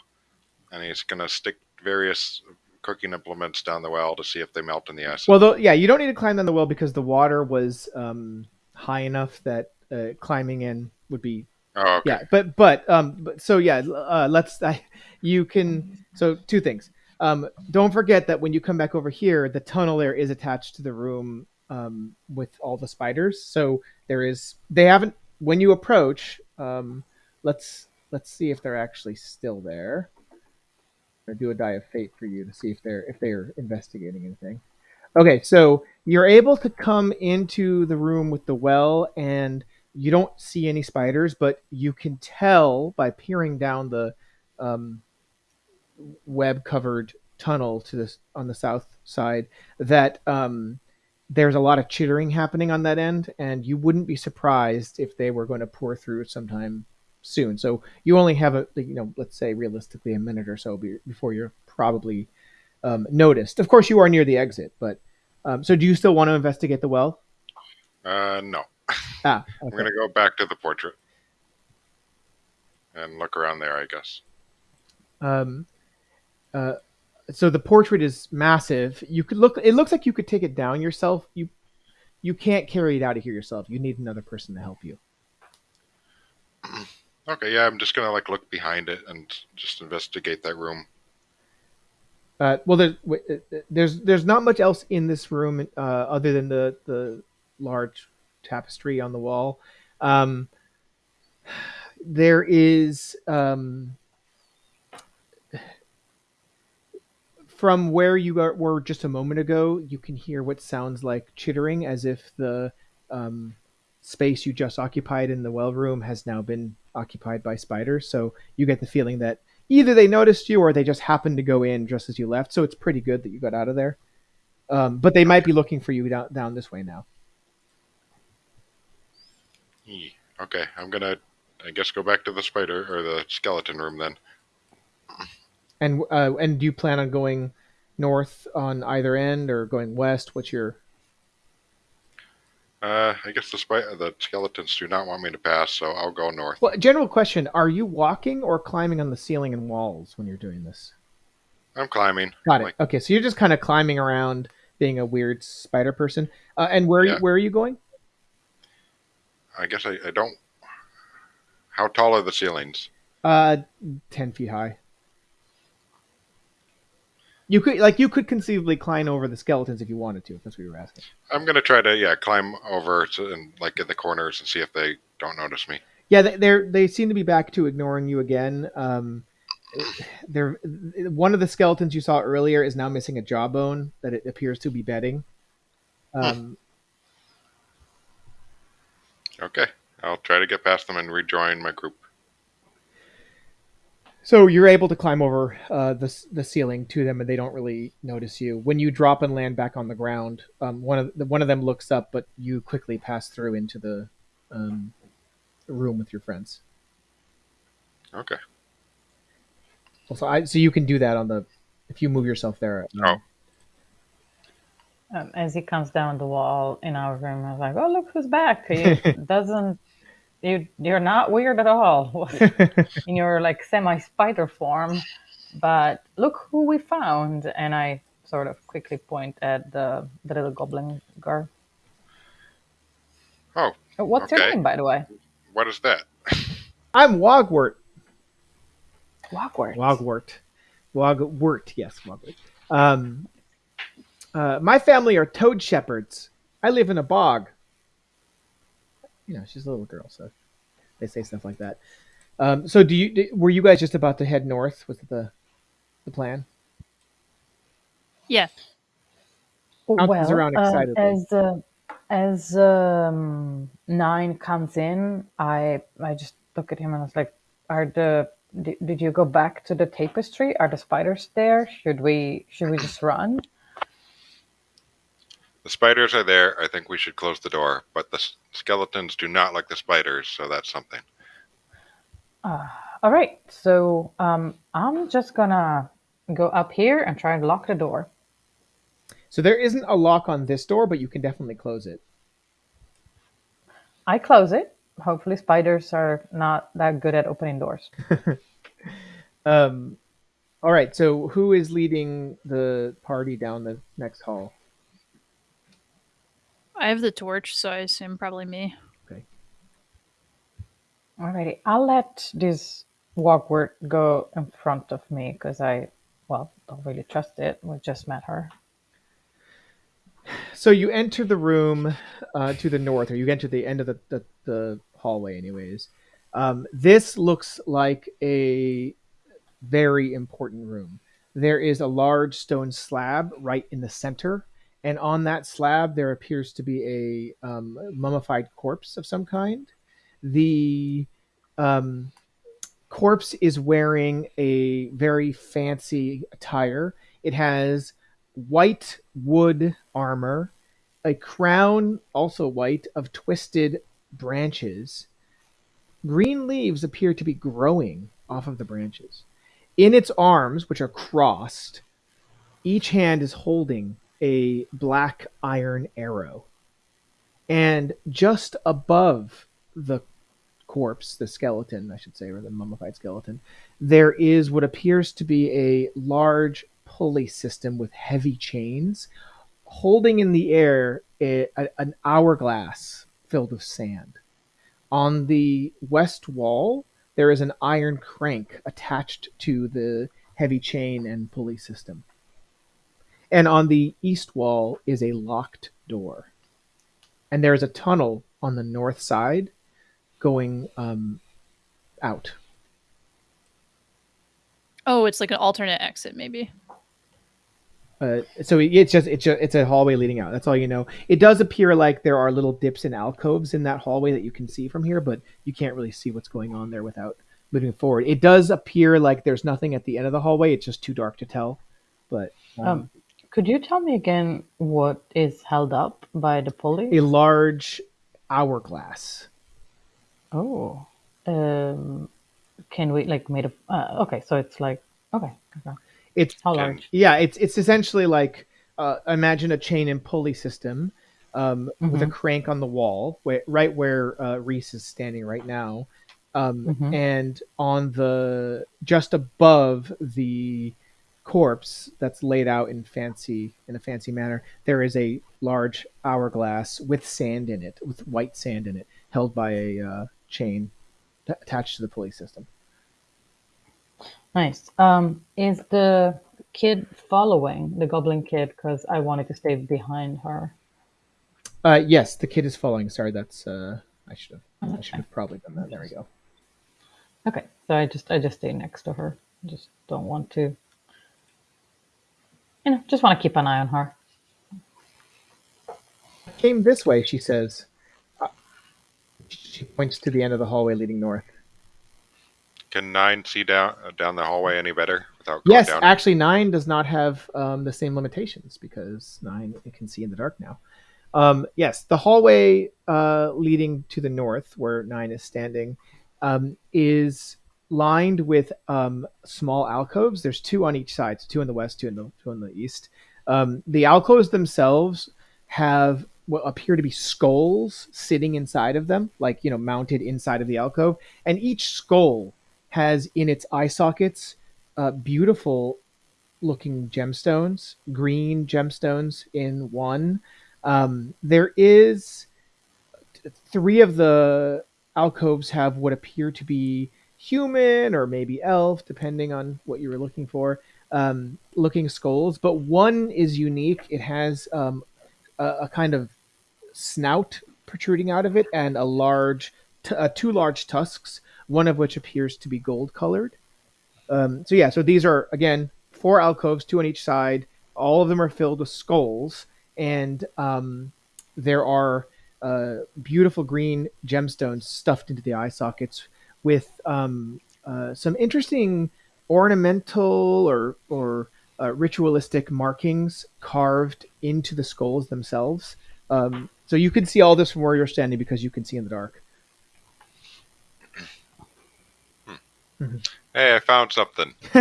and he's gonna stick various cooking implements down the well to see if they melt in the acid. Well, though, yeah, you don't need to climb down the well because the water was um, high enough that uh, climbing in would be oh, okay. yeah. But but um, but, so yeah, uh, let's. I, you can. So two things. Um, don't forget that when you come back over here, the tunnel there is attached to the room um, with all the spiders. So there is. They haven't. When you approach, um, let's let's see if they're actually still there. Or do a die of fate for you to see if they're if they're investigating anything. Okay, so you're able to come into the room with the well, and you don't see any spiders, but you can tell by peering down the um, web-covered tunnel to this on the south side that um, there's a lot of chittering happening on that end, and you wouldn't be surprised if they were going to pour through sometime soon. So you only have a you know let's say realistically a minute or so be- before you're probably um, noticed. Of course, you are near the exit, but um, so do you still want to investigate the well? Uh, no. Ah, I'm gonna go back to the portrait and look around there. I guess. Um, uh, so the portrait is massive. You could look. It looks like you could take it down yourself. You you can't carry it out of here yourself. You need another person to help you. Okay, yeah, I'm just gonna like look behind it and just investigate that room. Uh, well, there's uh, there's there's not much else in this room uh, other than the the large tapestry on the wall. Um, there is um, from where you were just a moment ago. You can hear what sounds like chittering, as if the um, space you just occupied in the well room has now been occupied by spiders. So you get the feeling that either they noticed you or they just happened to go in just as you left. So it's pretty good that you got out of there. Um, but they might be looking for you down, down this way now. Okay, I'm gonna, I guess, go back to the spider or the skeleton room then. And uh, and do you plan on going north on either end or going west? What's your Uh, I guess the spi- the skeletons do not want me to pass, so I'll go north. well? General question: Are you walking or climbing on the ceiling and walls when you're doing this? I'm climbing. Got it. Like, Okay, so you're just kind of climbing around, being a weird spider person. Uh, and where are you, Yeah. where are you going? I guess I, I don't. How tall are the ceilings? Uh, ten feet high. You could like you could conceivably climb over the skeletons if you wanted to. If that's what you were asking. I'm gonna try to yeah climb over to and like in the corners and see if they don't notice me. Yeah, they, they're they seem to be back to ignoring you again. Um, they're one of the skeletons you saw earlier is now missing a jawbone that it appears to be bedding. Um, Okay, I'll try to get past them and rejoin my group. So you're able to climb over uh, the the ceiling to them, and they don't really notice you. When you drop and land back on the ground, um, one of the, one of them looks up, but you quickly pass through into the um, room with your friends. Okay. Also, I, so you can do that on the if you move yourself there. um, Oh. Um, as he comes down the wall in our room, I was like, "Oh, look who's back! He doesn't. You, you're not weird at all in your like semi spider form, but look who we found!" And I sort of quickly point at the the little goblin girl. Oh, Uh, What's your name, by the way? what is that? I'm Wogwort. Wogwort. Wogwort. Wogwort, yes, Wogwort. Um, uh, my family are toad shepherds. I live in a bog. You know, she's a little girl, so they say stuff like that. Um, so, do you d- were you guys just about to head north? Was the the plan? Yeah. Bounces around uh, as uh, as um, nine comes in, I I just look at him and I was like, "Are the did, did you go back to the tapestry? Are the spiders there? Should we should we just run?" The spiders are there. I think we should close the door, but the s- skeletons do not like the spiders, so that's something. All right, so um, I'm just gonna go up here and try and lock the door. So there isn't a lock on this door, but you can definitely close it. I close it. Hopefully, spiders are not that good at opening doors. Um, all right. So who is leading the party down the next hall? I have the torch, so I assume probably me. Okay. Alrighty, I'll let this Wogwort go in front of me because I, well, don't really trust it. We just met her. So you enter the room uh, to the north, or you enter the end of the, the, the hallway, anyways. Um, this looks like a very important room. There is a large stone slab right in the center, and on that slab there appears to be a um, mummified corpse of some kind. The um, corpse is wearing a very fancy attire. It has white wood armor, a crown, also white, of twisted branches. Green leaves appear to be growing off of the branches. In its arms, which are crossed, each hand is holding a black iron arrow. And just above the corpse, the skeleton, I should say, or the mummified skeleton, there is what appears to be a large pulley system with heavy chains holding in the air a, a, an hourglass filled with sand. On the west wall, there is an iron crank attached to the heavy chain and pulley system. And on the east wall is a locked door. And there is a tunnel on the north side going um, out. Oh, it's like an alternate exit, maybe. Uh, so it's just it's just it's a hallway leading out. That's all you know. It does appear like there are little dips and alcoves in that hallway that you can see from here, but you can't really see what's going on there without moving forward. It does appear like there's nothing at the end of the hallway. It's just too dark to tell. But um, Um, could you tell me again what is held up by the pulley? a large hourglass. Oh, um, can we like made of? Uh, okay, so it's like okay, okay. It's How large? yeah, it's it's essentially like uh, imagine a chain and pulley system um, with a Mhm. crank on the wall, where, right where uh, Reese is standing right now, um, Mhm. and on the just above the corpse that's laid out in fancy in a fancy manner, there is a large hourglass with sand in it, with white sand in it, held by a uh, chain t- attached to the pulley system. Nice. Um, is the kid following the goblin kid? Because I wanted to stay behind her. Uh, yes, the kid is following. Sorry, that's uh, I should have I Okay. should have probably done that. There we go. Okay, so I just I just stay next to her. I just don't want to. You know, just want to keep an eye on her. Came this way, she says. Uh, she points to the end of the hallway leading north. Can nine see down uh, down the hallway any better without going Yes, down? actually, nine does not have um, the same limitations because nine it can see in the dark now. Um, yes, the hallway uh, leading to the north, where nine is standing, um, is lined with um, small alcoves. There's two on each side, so two in the west, two in the two on the east. Um, the alcoves themselves have what appear to be skulls sitting inside of them, like you know, mounted inside of the alcove, and each skull has in its eye sockets uh, beautiful looking gemstones, green gemstones in one. Um, there is three of the alcoves have what appear to be human or maybe elf, depending on what you were looking for. Um, looking skulls, but one is unique. It has um, a, a kind of snout protruding out of it and a large, t- uh, two large tusks, one of which appears to be gold colored. Um, so yeah, so these are again four alcoves, two on each side. All of them are filled with skulls, and um, there are uh, beautiful green gemstones stuffed into the eye sockets with um, uh, some interesting ornamental or or uh, ritualistic markings carved into the skulls themselves. Um, so you can see all this from where you're standing because you can see in the dark. Hey, I found something.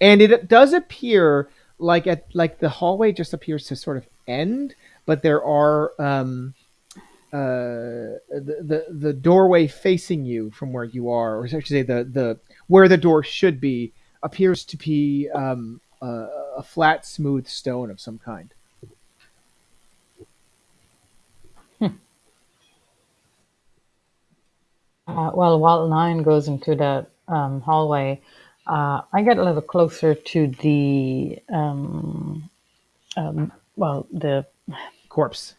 and it does appear like at like the hallway just appears to sort of end, but there are um, uh, the, the the doorway facing you from where you are, or I should say the the where the door should be, appears to be um, a, a flat, smooth stone of some kind. Uh, well, while nine goes into the um, hallway, uh, I get a little closer to the um, um, well, the Corpse.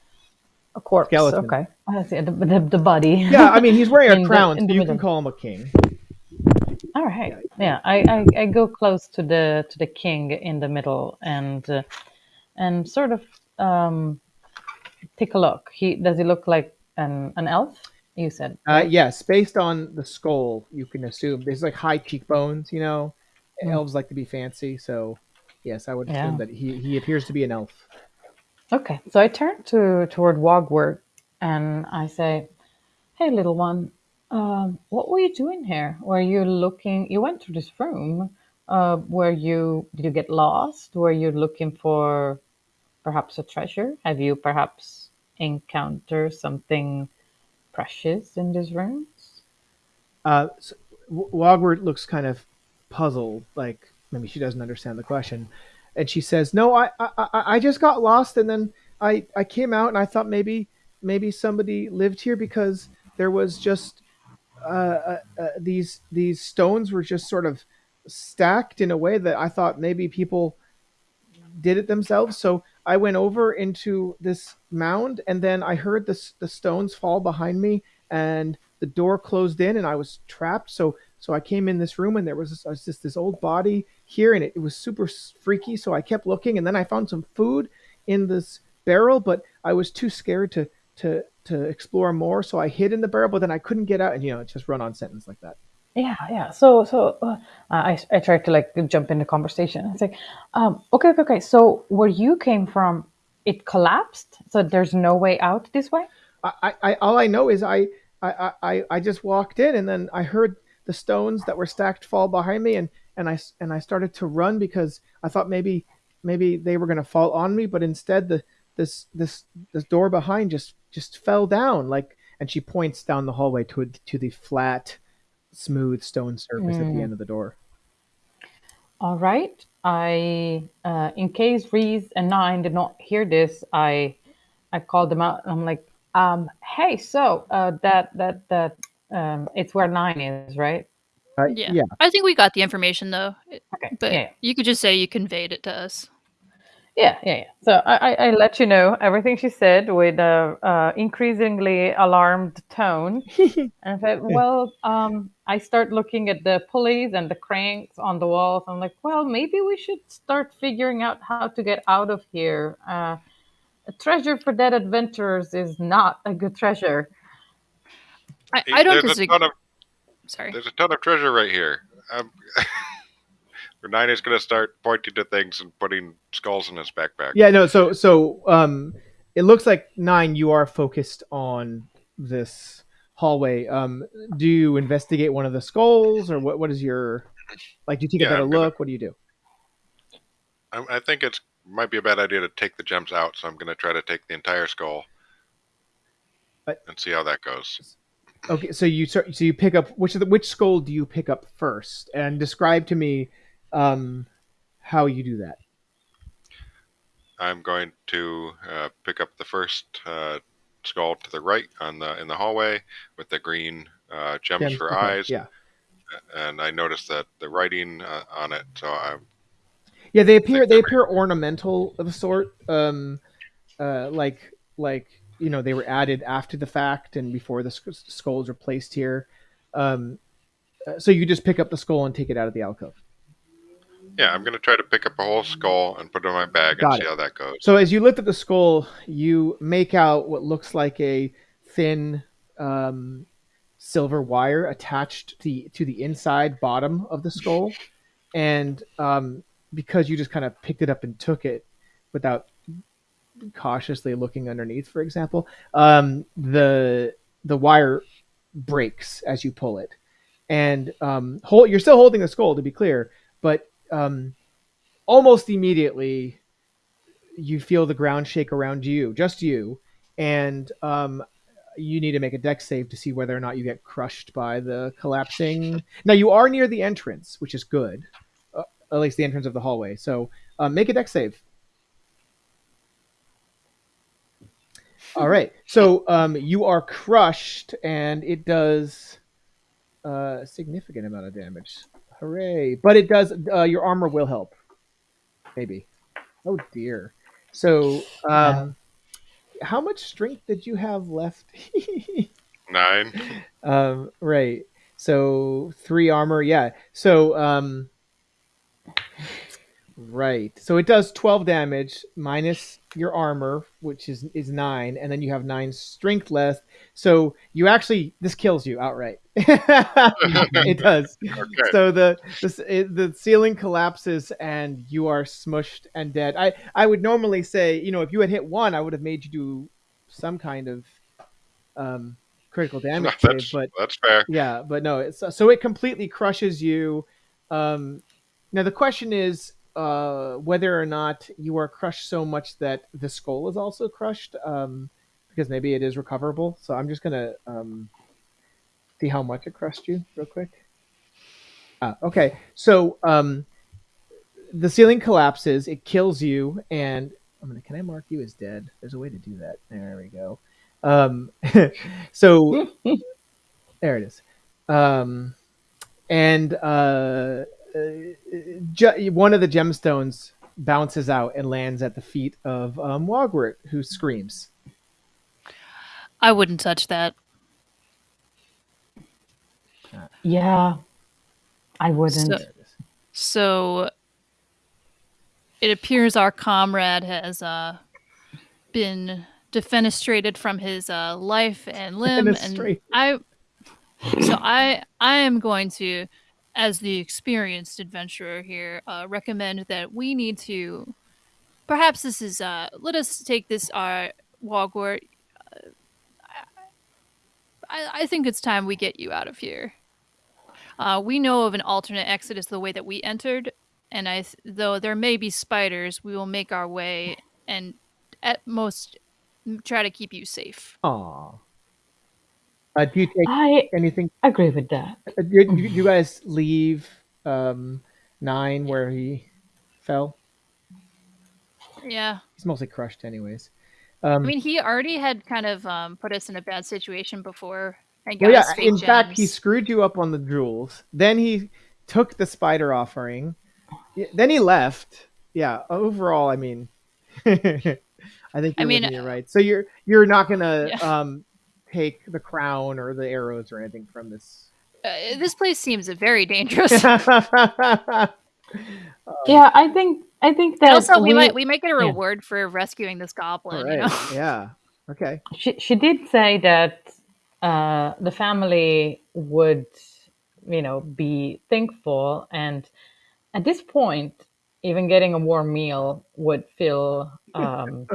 Corpse. Skeleton. Okay, I see the, the, the body. Yeah, I mean he's wearing a crown, in so you middle. can call him a king. All right. Yeah, I, I, I go close to the to the king in the middle, and uh, and sort of um, take a look. He does he look like an an elf? You said. Uh, yes, based on the skull, you can assume there's like high cheekbones. You know, Mm. elves like to be fancy, so yes, I would Yeah. assume that he he appears to be an elf. Okay, so I turn to toward Wogwort and I say, "Hey, little one, um, what were you doing here? Were you looking? You went to this room. Uh, were you? Did you get lost? Were you looking for perhaps a treasure? Have you perhaps encountered something precious in these rooms?" Uh, so, looks kind of puzzled, like maybe she doesn't understand the question, and she says, "No, I, I, I just got lost, and then I, I came out, and I thought maybe, maybe somebody lived here because there was just uh, uh, uh, these these stones were just sort of stacked in a way that I thought maybe people did it themselves. So I went over into this mound, and then I heard the the stones fall behind me, and the door closed in, and I was trapped. So so I came in this room, and there was, this, was just this old body here, and it, it was super freaky. So I kept looking, and then I found some food in this barrel, but I was too scared to to to explore more. So I hid in the barrel, but then I couldn't get out, and you know, just run on sentence like that. Yeah, yeah. So, so uh, I I tried to like jump in the conversation. It's like, um, okay, okay, okay. So where you came from, it collapsed. So there's no way out this way. I, I all I know is I, I, I, I just walked in and then I heard the stones that were stacked fall behind me and, and I and I started to run because I thought maybe maybe they were gonna fall on me, but instead the this this this door behind just just fell down like and she points down the hallway to to the flat, smooth stone surface at the end of the door. All right. I, uh, in case Reese and Nine did not hear this, I, I called them out. I'm like, um, hey, so uh, that that that um, it's where Nine is, right? Uh, Yeah. yeah. I think we got the information though. Okay. But yeah. you could just say you conveyed it to us. Yeah, yeah, yeah. So I, I, I let you know everything she said with a uh, increasingly alarmed tone. and I said, well, um, I start looking at the pulleys and the cranks on the walls. I'm like, well, maybe we should start figuring out how to get out of here. Uh, a treasure for dead adventurers is not a good treasure. I, I don't there's a disagree. ton of Sorry. there's a ton of treasure right here. Um, Nine is going to start pointing to things and putting skulls in his backpack. Yeah, no, so so um it looks like nine you are focused on this hallway. Um do you investigate one of the skulls or what what is your like do you take a better I'm gonna- look? What do you do? I, I think it might be a bad idea to take the gems out, so I'm going to try to take the entire skull But- and see how that goes. Okay, so you start, so you pick up which of the which skull do you pick up first and describe to me um how you do that. I'm going to uh, pick up the first uh, skull to the right on the in the hallway with the green uh, gems Gems? for Okay, eyes, Yeah. and I noticed that the writing uh, on it. So I'm Yeah, they appear they appear ornamental of a sort, um, uh, like like you know they were added after the fact and before the skulls were placed here. Um, uh, so you just pick up the skull and take it out of the alcove. yeah, I'm going to try to pick up a whole skull and put it in my bag and Got see how that goes. So as you lift up the skull, you make out what looks like a thin um, silver wire attached to the, to the inside bottom of the skull, and um, because you just kind of picked it up and took it without cautiously looking underneath, for example, um, the the wire breaks as you pull it, and um, hold, you're still holding the skull to be clear, but um, almost immediately you feel the ground shake around you, just you, and um, you need to make a dex save to see whether or not you get crushed by the collapsing. Now you are near the entrance, which is good, uh, at least the entrance of the hallway. So um, make a dex save. All right, so um, you are crushed, and it does uh, a significant amount of damage. Hooray! But it does. Uh, your armor will help. Maybe. Oh dear. So, um, how much strength did you have left? Nine. um, right. So three armor. Yeah. So, um, Right. So it does 12 damage minus your armor, which is is 9, and then you have 9 strength left. So you actually this kills you outright. it does. Okay. So the the, the ceiling collapses and you are smushed and dead. I I would normally say, you know, if you had hit 1, I would have made you do some kind of um critical damage save, that's, but that's fair. yeah, but no, it's so it completely crushes you. Um, now the question is uh, whether or not you are crushed so much that the skull is also crushed, um, because maybe it is recoverable. So I'm just gonna um, see how much it crushed you real quick. Uh, okay, so um, the ceiling collapses, it kills you, and I'm gonna. Can I mark you as dead? There's a way to do that. There we go. Um, so there it is. Um, and uh, uh, ge- one of the gemstones bounces out and lands at the feet of um, Wogwort, who screams. I wouldn't touch that. Yeah, I wouldn't. So- There it is. So it appears our comrade has uh, been defenestrated from his uh, life and limb, and I. So I I am going to, as the experienced adventurer here, uh, recommend that we need to. Perhaps this is. Uh, let us take this our Wogwort. Uh, I, I think it's time we get you out of here. Uh, we know of an alternate exit is the way that we entered, and I th- though there may be spiders, we will make our way and at most try to keep you safe. Aw. Uh, do you take I anything? agree with that. Uh, do, do you guys leave um, nine where he fell? Yeah, He's mostly crushed, anyways. I Um, mean he already had kind of um, put us in a bad situation before and got well, yeah. us fake In fact, he gems. screwed you up on the jewels. Then he took the spider offering. Yeah, Then he left. Yeah. Overall, I mean, I think I you're mean, within your right. So you're you're not gonna Yeah. um, take the crown or the arrows or anything from this. Uh, this place seems very dangerous. Yeah, I think I think that also, we, we- might we might get a yeah. reward for rescuing this goblin. All You know? Yeah. Okay. she she did say that uh, the family would, you know, be thankful, and at this point, even getting a warm meal would feel um,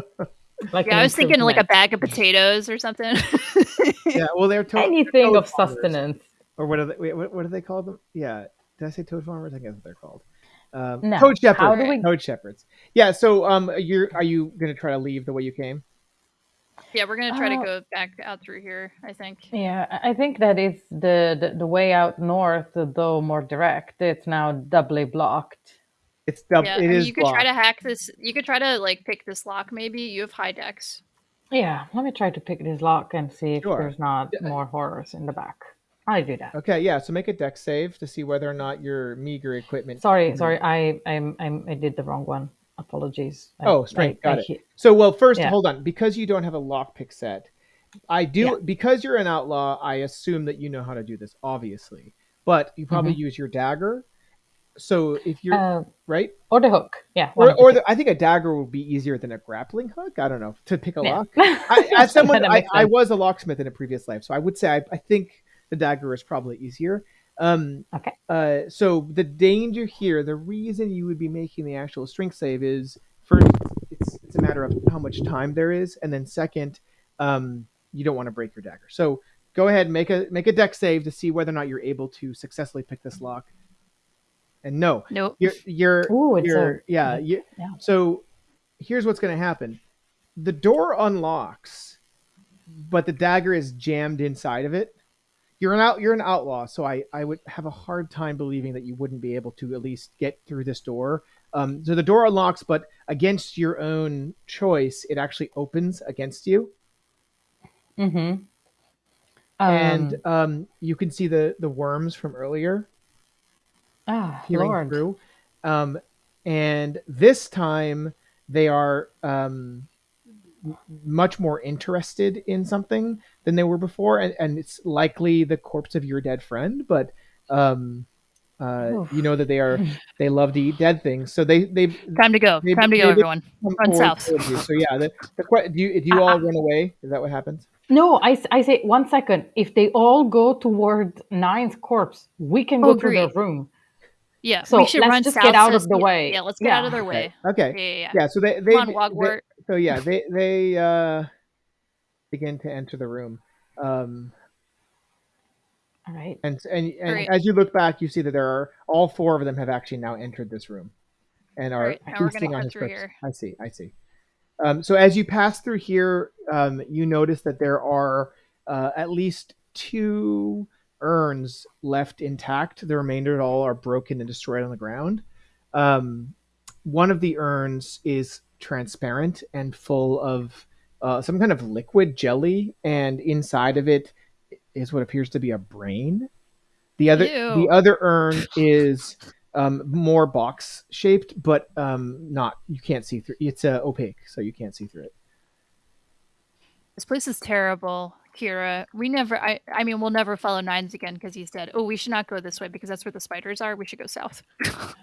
like Yeah, I was thinking like a bag of potatoes or something. Yeah. Well, they're to- anything toad of farmers. sustenance. or what are they? Wait, what, what do they call them? Yeah, did I say toad farmers? I guess that's what they're called. Um, No. Toad shepherds. How do we- Toad shepherds. Yeah. So, um, you're are you gonna try to leave the way you came? yeah, we're gonna try to Uh, go back out through here. I think. Yeah, I I think that is the, the the way out north, though more direct. It's now doubly blocked. It's dub- yeah, it I mean, is you could try to hack this. You could try to like pick this lock. Maybe you have high dex. Yeah, let me try to pick this lock and see if Sure. there's not Yeah. more horrors in the back. I do that. Okay. Yeah. So make a dex save to see whether or not your meager equipment. Sorry, Mhm. sorry, I I'm, I'm I did the wrong one. Apologies. I- Oh, strength, I- got I it. hit- So, well, first, Yeah. hold on. Because you don't have a lockpick set, I do. Yeah. Because you're an outlaw, I assume that you know how to do this, obviously. But you probably Mm-hmm. use your dagger. So if you're Uh, right, or the hook. Yeah. or, or the, I think a dagger would be easier than a grappling hook. I don't know to pick a Yeah. lock. I, as someone, I, I was a locksmith in a previous life, so I would say I, I think the dagger is probably easier. Um, Okay. Uh, so the danger here, the reason you would be making the actual strength save is first, it's it's a matter of how much time there is, and then second, um, you don't want to break your dagger. So go ahead, make a make a dex save to see whether or not you're able to successfully pick this lock. And no, Nope. you're you're Ooh, it's you're a yeah, you, yeah. so here's what's going to happen the door unlocks but the dagger is jammed inside of it you're an out you're an outlaw so i i would have a hard time believing that you wouldn't be able to at least get through this door um, so the door unlocks but against your own choice it actually opens against you Mm-hmm. and um, you can see the the worms from earlier ah, peering Lord. through. Um, and this time they are um, much more interested in something than they were before, and, and it's likely the corpse of your dead friend. But um, Uh, you know that they are they love to eat dead things, so they they Time to go. Time to go, everyone. Run south. So yeah, the, the do you do you all run away? Is that what happens? No, I, I say one second. If they all go toward Nine's corpse, we can Oh, go to their room. Yeah, So we should let's run just south. get out so of the way. Yeah, let's get out of Yeah. their way. Okay. Yeah, yeah, yeah. Yeah. So they they, Come on, they- so yeah they they uh, begin to enter the room. Um, All right. And and, and Alright. as you look back, you see that there are all four of them have actually now entered this room, and are Alright, now we're gonna feasting on his through here. I see, I see. Um, so as you pass through here, um, you notice that there are uh, at least two urns left intact. The remainder all are broken and destroyed on the ground. Um, one of the urns is transparent and full of uh, some kind of liquid jelly, and inside of it is what appears to be a brain. The other Ew. the other urn is um, more box shaped, but um, not you can't see through. It's uh, opaque, so you can't see through it. This place is terrible, Kira. We never. I. I mean, we'll never follow Nines again because he's dead. Oh, we should not go this way because that's where the spiders are. We should go south.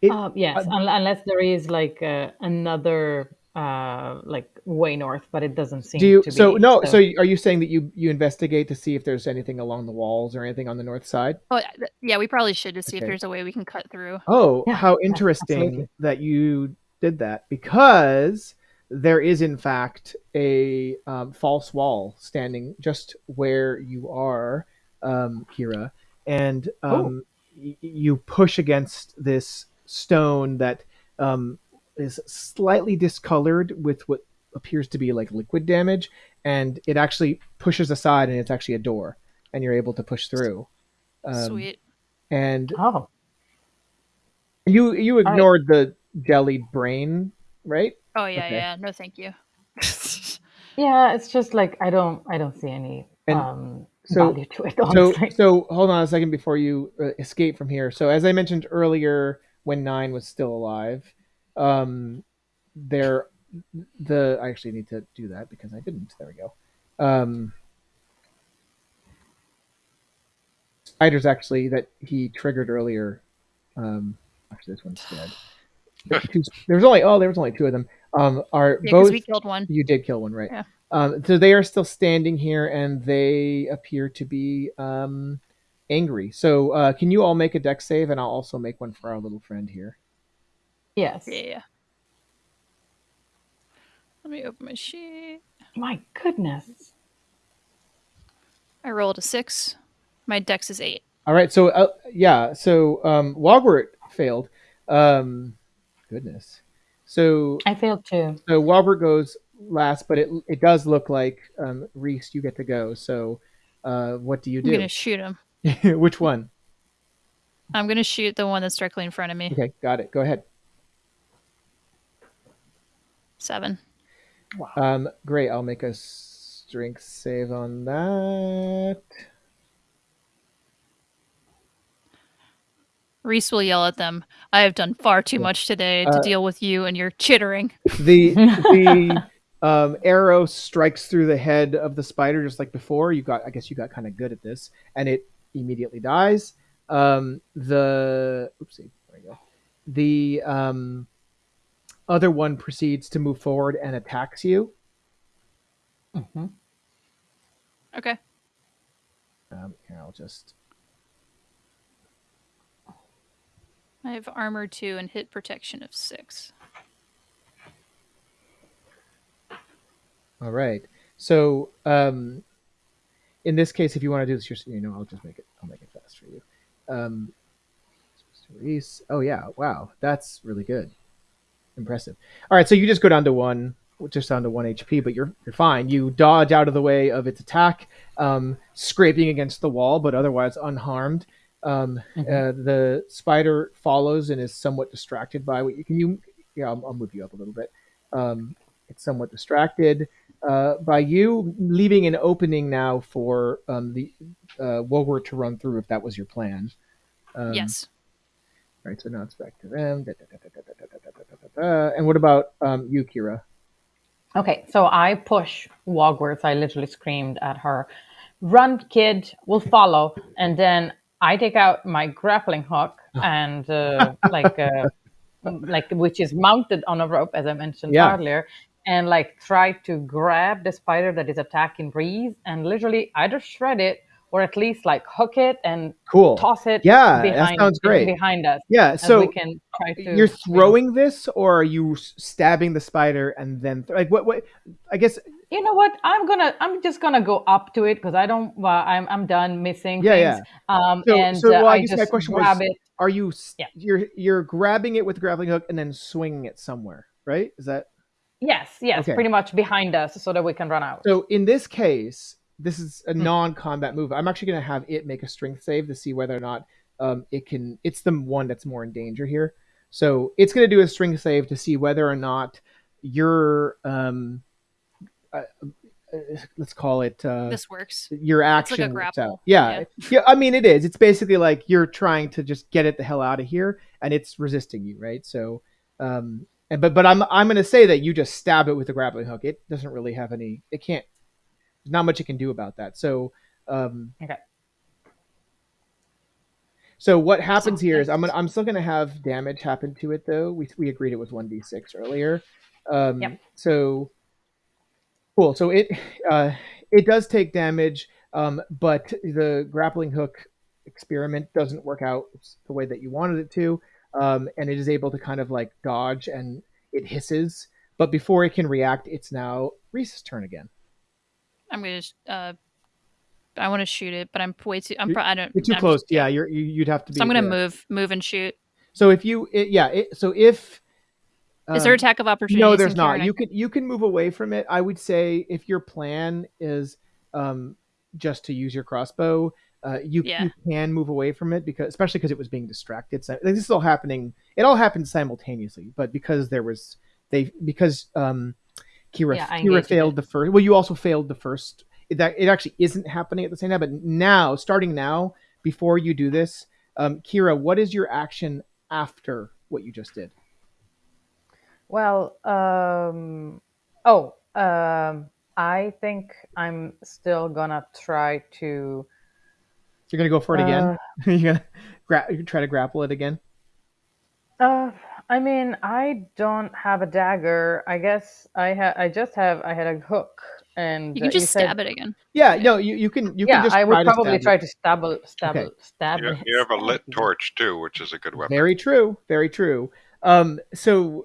It- Uh, yes, uh, un- unless there is like uh, another uh, like way north, but it doesn't seem Do you? to be. So no. So are you saying that you you investigate to see if there's anything along the walls or anything on the north side? Oh, yeah. We probably should to see if there's a way we can cut through. Oh, Yeah, how interesting absolutely. that you did that because there is in fact a um, false wall standing just where you are, um, Kira, and um, y- you push against this stone that um, is slightly discolored with what appears to be like liquid damage, and it actually pushes aside, and it's actually a door, and you're able to push through. Um, Sweet. And Oh, you you right. ignored the jellied brain, right? Oh yeah, okay. yeah. No, thank you. yeah. It's just like I don't, I don't see any And um, so- value to it. So Honestly. so hold on a second before you uh, escape from here. So as I mentioned earlier, when Nine was still alive, um, there the I actually need to do that because I didn't. There we go. Um, spiders actually that he triggered earlier. Um, actually, this one's dead. There's two- There's only oh, there was only two of them. Um, are Yeah, both we killed one. You did kill one, right? Yeah. Um, so they are still standing here, and they appear to be um, angry. So uh, can you all make a dex save, and I'll also make one for our little friend here. yes. Yeah, yeah. Let me open my sheet. My goodness. I rolled a six. My dex is eight. All right. So uh, yeah. So um, Wogwort failed. Um, goodness. So I failed too. so Wogwort goes last, but it it does look like um, Reese, you get to go. So uh, what do you do? I'm gonna do? shoot him. Which one? I'm gonna shoot the one that's directly in front of me. Okay, got it. Go ahead. Seven. Um, great. I'll make a strength save on that. Reese will yell at them. I have done far too much today to Uh, deal with you and your chittering. The the um, arrow strikes through the head of the spider just like before. You got, I guess, you got kind of good at this, and it immediately dies. Um, the oopsie, there we go. The um, other one proceeds to move forward and attacks you. hmm Okay. Um, here, I'll just I have armor two and hit protection of six. All right. So, um, in this case, if you want to do this, you know, I'll just make it. I'll make it fast for you. Um, Reese. Oh yeah! Wow, that's really good. Impressive. All right, so you just go down to one, just down to one HP, but you're you're fine. You dodge out of the way of its attack, um, scraping against the wall, but otherwise unharmed. Um, mm-hmm. uh, the spider follows and is somewhat distracted by what you can. You, yeah, I'll, I'll move you up a little bit. Um, it's somewhat distracted uh, by you, leaving an opening now for um, the uh, to run through if that was your plan. Um, yes. Right, so now it's back to them. And what about um, you, Kira? Okay, so I push Wogwort. I literally screamed at her, "Run, kid! We'll follow!" And then I take out my grappling hook and uh, like uh, like which is mounted on a rope, as I mentioned Yeah. earlier, and like try to grab the spider that is attacking Reese and literally either shred it or at least like hook it and Cool. toss it Yeah, that behind sounds great. behind us. Yeah. So we can try to you're you know, throwing this, or are you stabbing the spider and then like what? What? I guess. you know what i'm gonna i'm just gonna go up to it because i don't well, i'm i'm done missing Yeah, things um So, and so uh, well, I i guess my question grab was: it Are you? Yeah. You're you're grabbing it with the grappling hook and then swinging it somewhere, right? Is that yes yes Okay. pretty much behind us so that we can run out so? In this case, this is a Hmm. non-combat move. I'm actually going to have it make a strength save to see whether or not um, it can. It's the one that's more in danger here. So it's going to do a strength save to see whether or not your um, uh, uh, let's call it uh, This works. your action like a works out. Yeah. yeah, I mean it is. It's basically like you're trying to just get it the hell out of here, and it's resisting you, right? So, um, and but but I'm I'm going to say that you just stab it with the grappling hook. It doesn't really have any. It can't. There's not much it can do about that. So, um, Okay. So what happens here is I'm gonna I'm still gonna have damage happen to it though. We we agreed it was one d six earlier. Um, Yep. So cool. So it uh, it does take damage, um, but the grappling hook experiment doesn't work out the way that you wanted it to, um, and it is able to kind of like dodge and it hisses. But before it can react, it's now Reese's turn again. I'm gonna. Uh, I want to shoot it, but I'm way too. I'm. Pro- I don't. You're too I'm close. yeah, you're you, you'd have to be. So I'm gonna move, move and shoot. So if you, it, yeah, it, so if Is there um, attack of opportunity? No, there's not. You can you can move away from it. I would say if your plan is um, just to use your crossbow, uh, you, Yeah. you can move away from it because especially because it was being distracted. So, like, this is all happening. It all happened simultaneously, but because there was they because um, Kira Yeah, Kira failed it. the first. Well, you also failed the first. It, that it actually isn't happening at the same time. But now, starting now, before you do this, um, Kira, what is your action after what you just did? Well, um, oh, um, I think I'm still gonna try to. You're gonna go for it again. Uh, You're gonna gra- you try to grapple it again. Uh, I mean, I don't have a dagger. I guess I had. I just have. I had a hook, and You can just said- stab it again. Yeah, no, you, you can you yeah, can just I would try to probably stab try it. to stab it, stab Okay. it, stab You, it. you have a lit torch too, which is a good weapon. Very true, very true. Um, so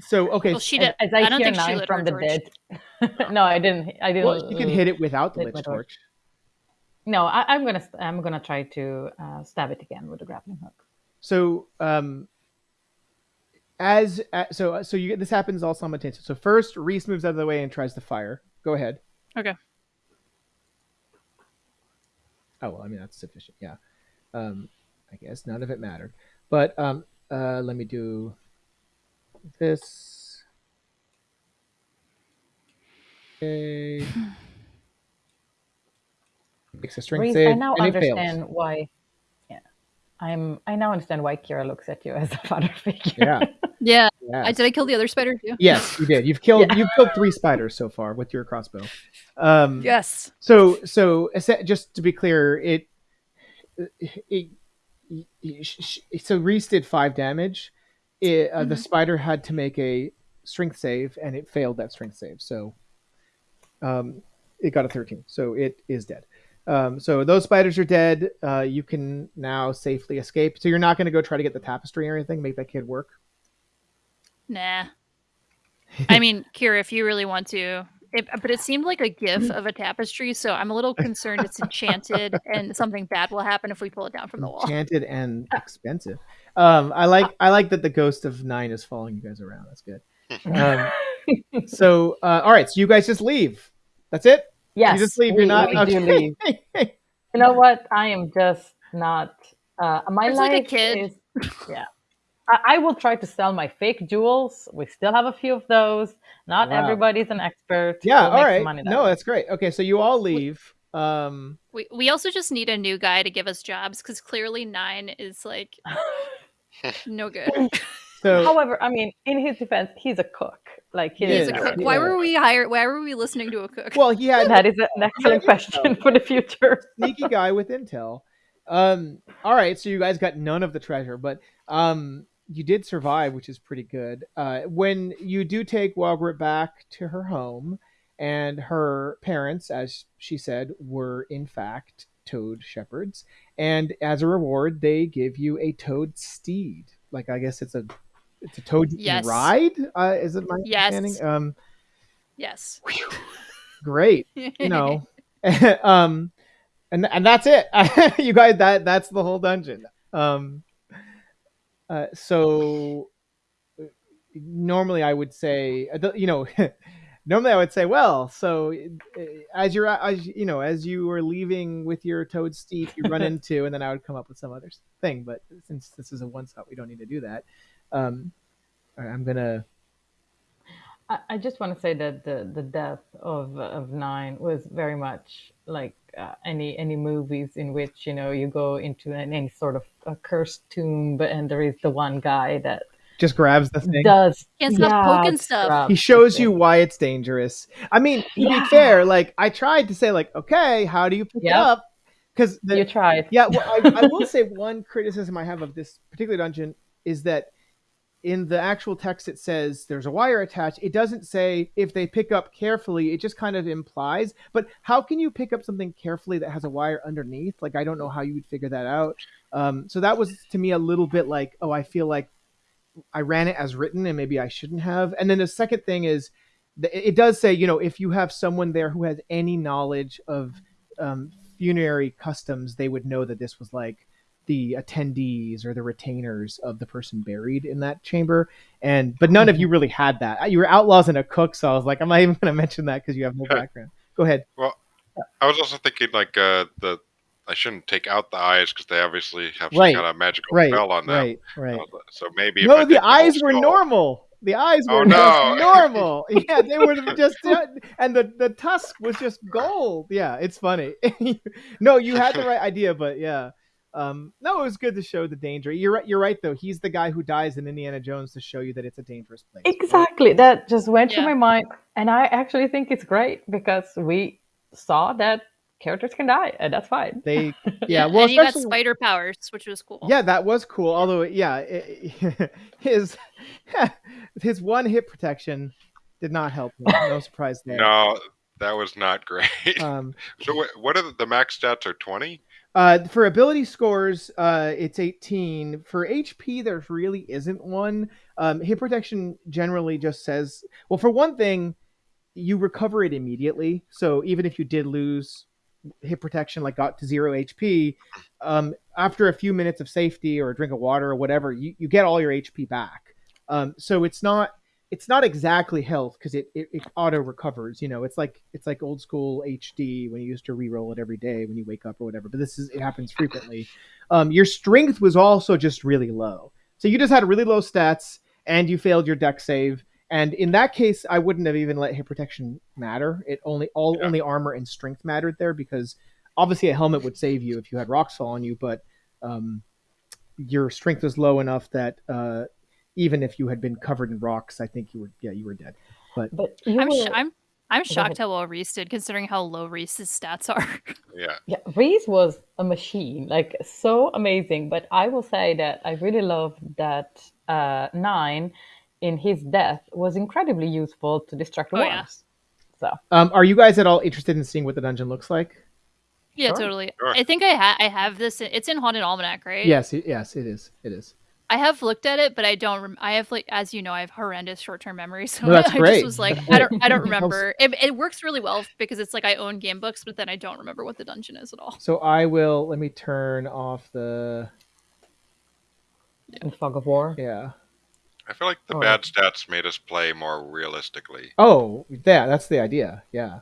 so okay. Well, she did. as I, I don't hear think she nine lit from her the torch. dead. no, I didn't. I didn't. well, you can hit it without the lit lich my torch. torch. No, I, I'm gonna. I'm gonna try to uh, stab it again with the grappling hook. So um, as uh, so so you get this happens all simultaneously. So first, Reese moves out of the way and tries to fire. Go ahead. Okay. Oh well, I mean that's sufficient. Yeah. Um, I guess none of it mattered. But um, uh, let me do this. Okay. Makes a strength Reese, save I now and it fails. understand why. Yeah, I'm. I now understand why Kira looks at you as a father figure. Yeah. Yeah. Yeah. I did. I kill the other spider too. Yes, you did. You've killed Yeah. you've killed three spiders so far with your crossbow. Um, Yes. So so just to be clear, it, it, it sh- sh- so Reese did five damage. It, uh, The Mhm. spider had to make a strength save, and it failed that strength save. So, um, it got a thirteen. So it is dead. Um, so those spiders are dead. Uh, you can now safely escape. So you're not going to go try to get the tapestry or anything. Make that kid work. Nah. I mean, Kira, if you really want to. It, but it seemed like a gif of a tapestry, so I'm a little concerned it's enchanted and something bad will happen if we pull it down from the wall. enchanted and expensive. Um, I like I like that the ghost of nine is following you guys around. That's good. Um, so uh, all right, so you guys just leave. That's it. yes, you just leave. we, You're not. okay. leave. You know what? I am just not. Uh, my It's life like a kid. is. Yeah. I, I will try to sell my fake jewels. We still have a few of those. Not Wow. everybody's an expert. yeah. We'll All make some right. money that No, way. that's great. Okay, so you all leave. Um, We we also just need a new guy to give us jobs because clearly nine is like no good. so However, I mean, in his defense, he's a cook. Like he He He's is a Yeah, cook. yeah. Why were we hired? Why were we listening to a cook? well, he had That is an excellent question for the future. sneaky guy with intel, Um, all right, so you guys got none of the treasure, but um, you did survive, which is pretty good. Uh, when you do take Walgret back to her home, and her parents, as she said, were in fact toad shepherds, and as a reward, they give you a toad steed. Like I guess it's a it's a toad Yes. ride. Uh, is it my Yes. understanding? Um, Yes. great. you know um and and that's it you guys that that's the whole dungeon um uh, so normally i would say uh, you know normally i would say well so uh, as you're as you know as you were leaving with your toad steed you run into and then i would come up with some other thing but since this is a one shot we don't need to do that. Um right, i'm gonna I, I just want to say that the, the death of of Nine was very much like uh, any any movies in which you know you go into an, any sort of a cursed tomb, but and there is the one guy that just grabs the thing does Can't stop yeah, poking stuff. he shows you why it's dangerous. I mean, to Yeah. be fair, like I tried to say, like, okay, how do you pick it up? Because You tried. yeah, well, I, I will say one criticism I have of this particular dungeon is that in the actual text it says there's a wire attached. It doesn't say if they pick up carefully. It just kind of implies. But how can you pick up something carefully that has a wire underneath? Like I don't know how you would figure that out. Um, so that was to me a little bit like, oh, I feel like I ran it as written and maybe I shouldn't have. And then the second thing is, it does say, you know, if you have someone there who has any knowledge of um, funerary customs, they would know that this was like the attendees or the retainers of the person buried in that chamber. And but none of you really had that. You were outlaws and a cook, so I was like, I'm not even going to mention that because you have no background. Go ahead. Well, I was also thinking like uh, the I shouldn't take out the eyes because they obviously have some Right. kind of magical Right, spell on them. right, right. So maybe No, the eyes were skull- normal. The eyes Oh, were no. just normal. Yeah, they were just, and the the tusk was just gold. Yeah, it's funny. no, you had the right idea, but yeah, um, no, it was good to show the danger. You're right. You're right though. He's the guy who dies in Indiana Jones to show you that it's a dangerous place. Exactly. That just went through my mind, and I actually think it's great because we saw that characters can die, and that's fine. They, yeah. Well, and he got spider powers, which was cool. Yeah, that was cool. Although, yeah, it, his his one hit protection did not help him. No surprise there. No, that was not great. Um, so what, what are the, the max stats? Are twenty? Uh, for ability scores, uh, it's 18. For HP, there really isn't one. Um, hit protection generally just says, well, for one thing, you recover it immediately. So even if you did lose hit protection, like got to zero HP, um, after a few minutes of safety or a drink of water or whatever, you, you get all your HP back. Um, so it's not it's not exactly health because it, it, it auto recovers. You know, it's like it's like old school HD when you used to re-roll it every day when you wake up or whatever. But this is it happens frequently. Um, your strength was also just really low, so you just had really low stats and you failed your dex save. And in that case, I wouldn't have even let hit protection matter. It only all Yeah. only armor and strength mattered there because obviously a helmet would save you if you had rocks fall on you, but um, your strength was low enough that uh, even if you had been covered in rocks, I think you were yeah you were dead. But you I'm, were, sh- I'm I'm shocked how well Reese did, considering how low Reese's stats are. Yeah. yeah, Reese was a machine, like so amazing. But I will say that I really love that uh, Nine in his death was incredibly useful to distract the Oh, yeah. So Um, are you guys at all interested in seeing what the dungeon looks like? yeah, Sure. totally. Sure. I think I ha- I have this. It's in Haunted Almanac, right? Yes, it, yes, it is. It is. I have looked at it, but I don't. Rem- I have like, as you know, I have horrendous short-term memory, so No, that's I great. just was like, I don't. I don't remember. It, it works really well because it's like I own game books, but then I don't remember what the dungeon is at all. So I will. Let me turn off the. in Fog of War. Yeah. I feel like the Oh. bad stats made us play more realistically. Oh, yeah. That's the idea. Yeah.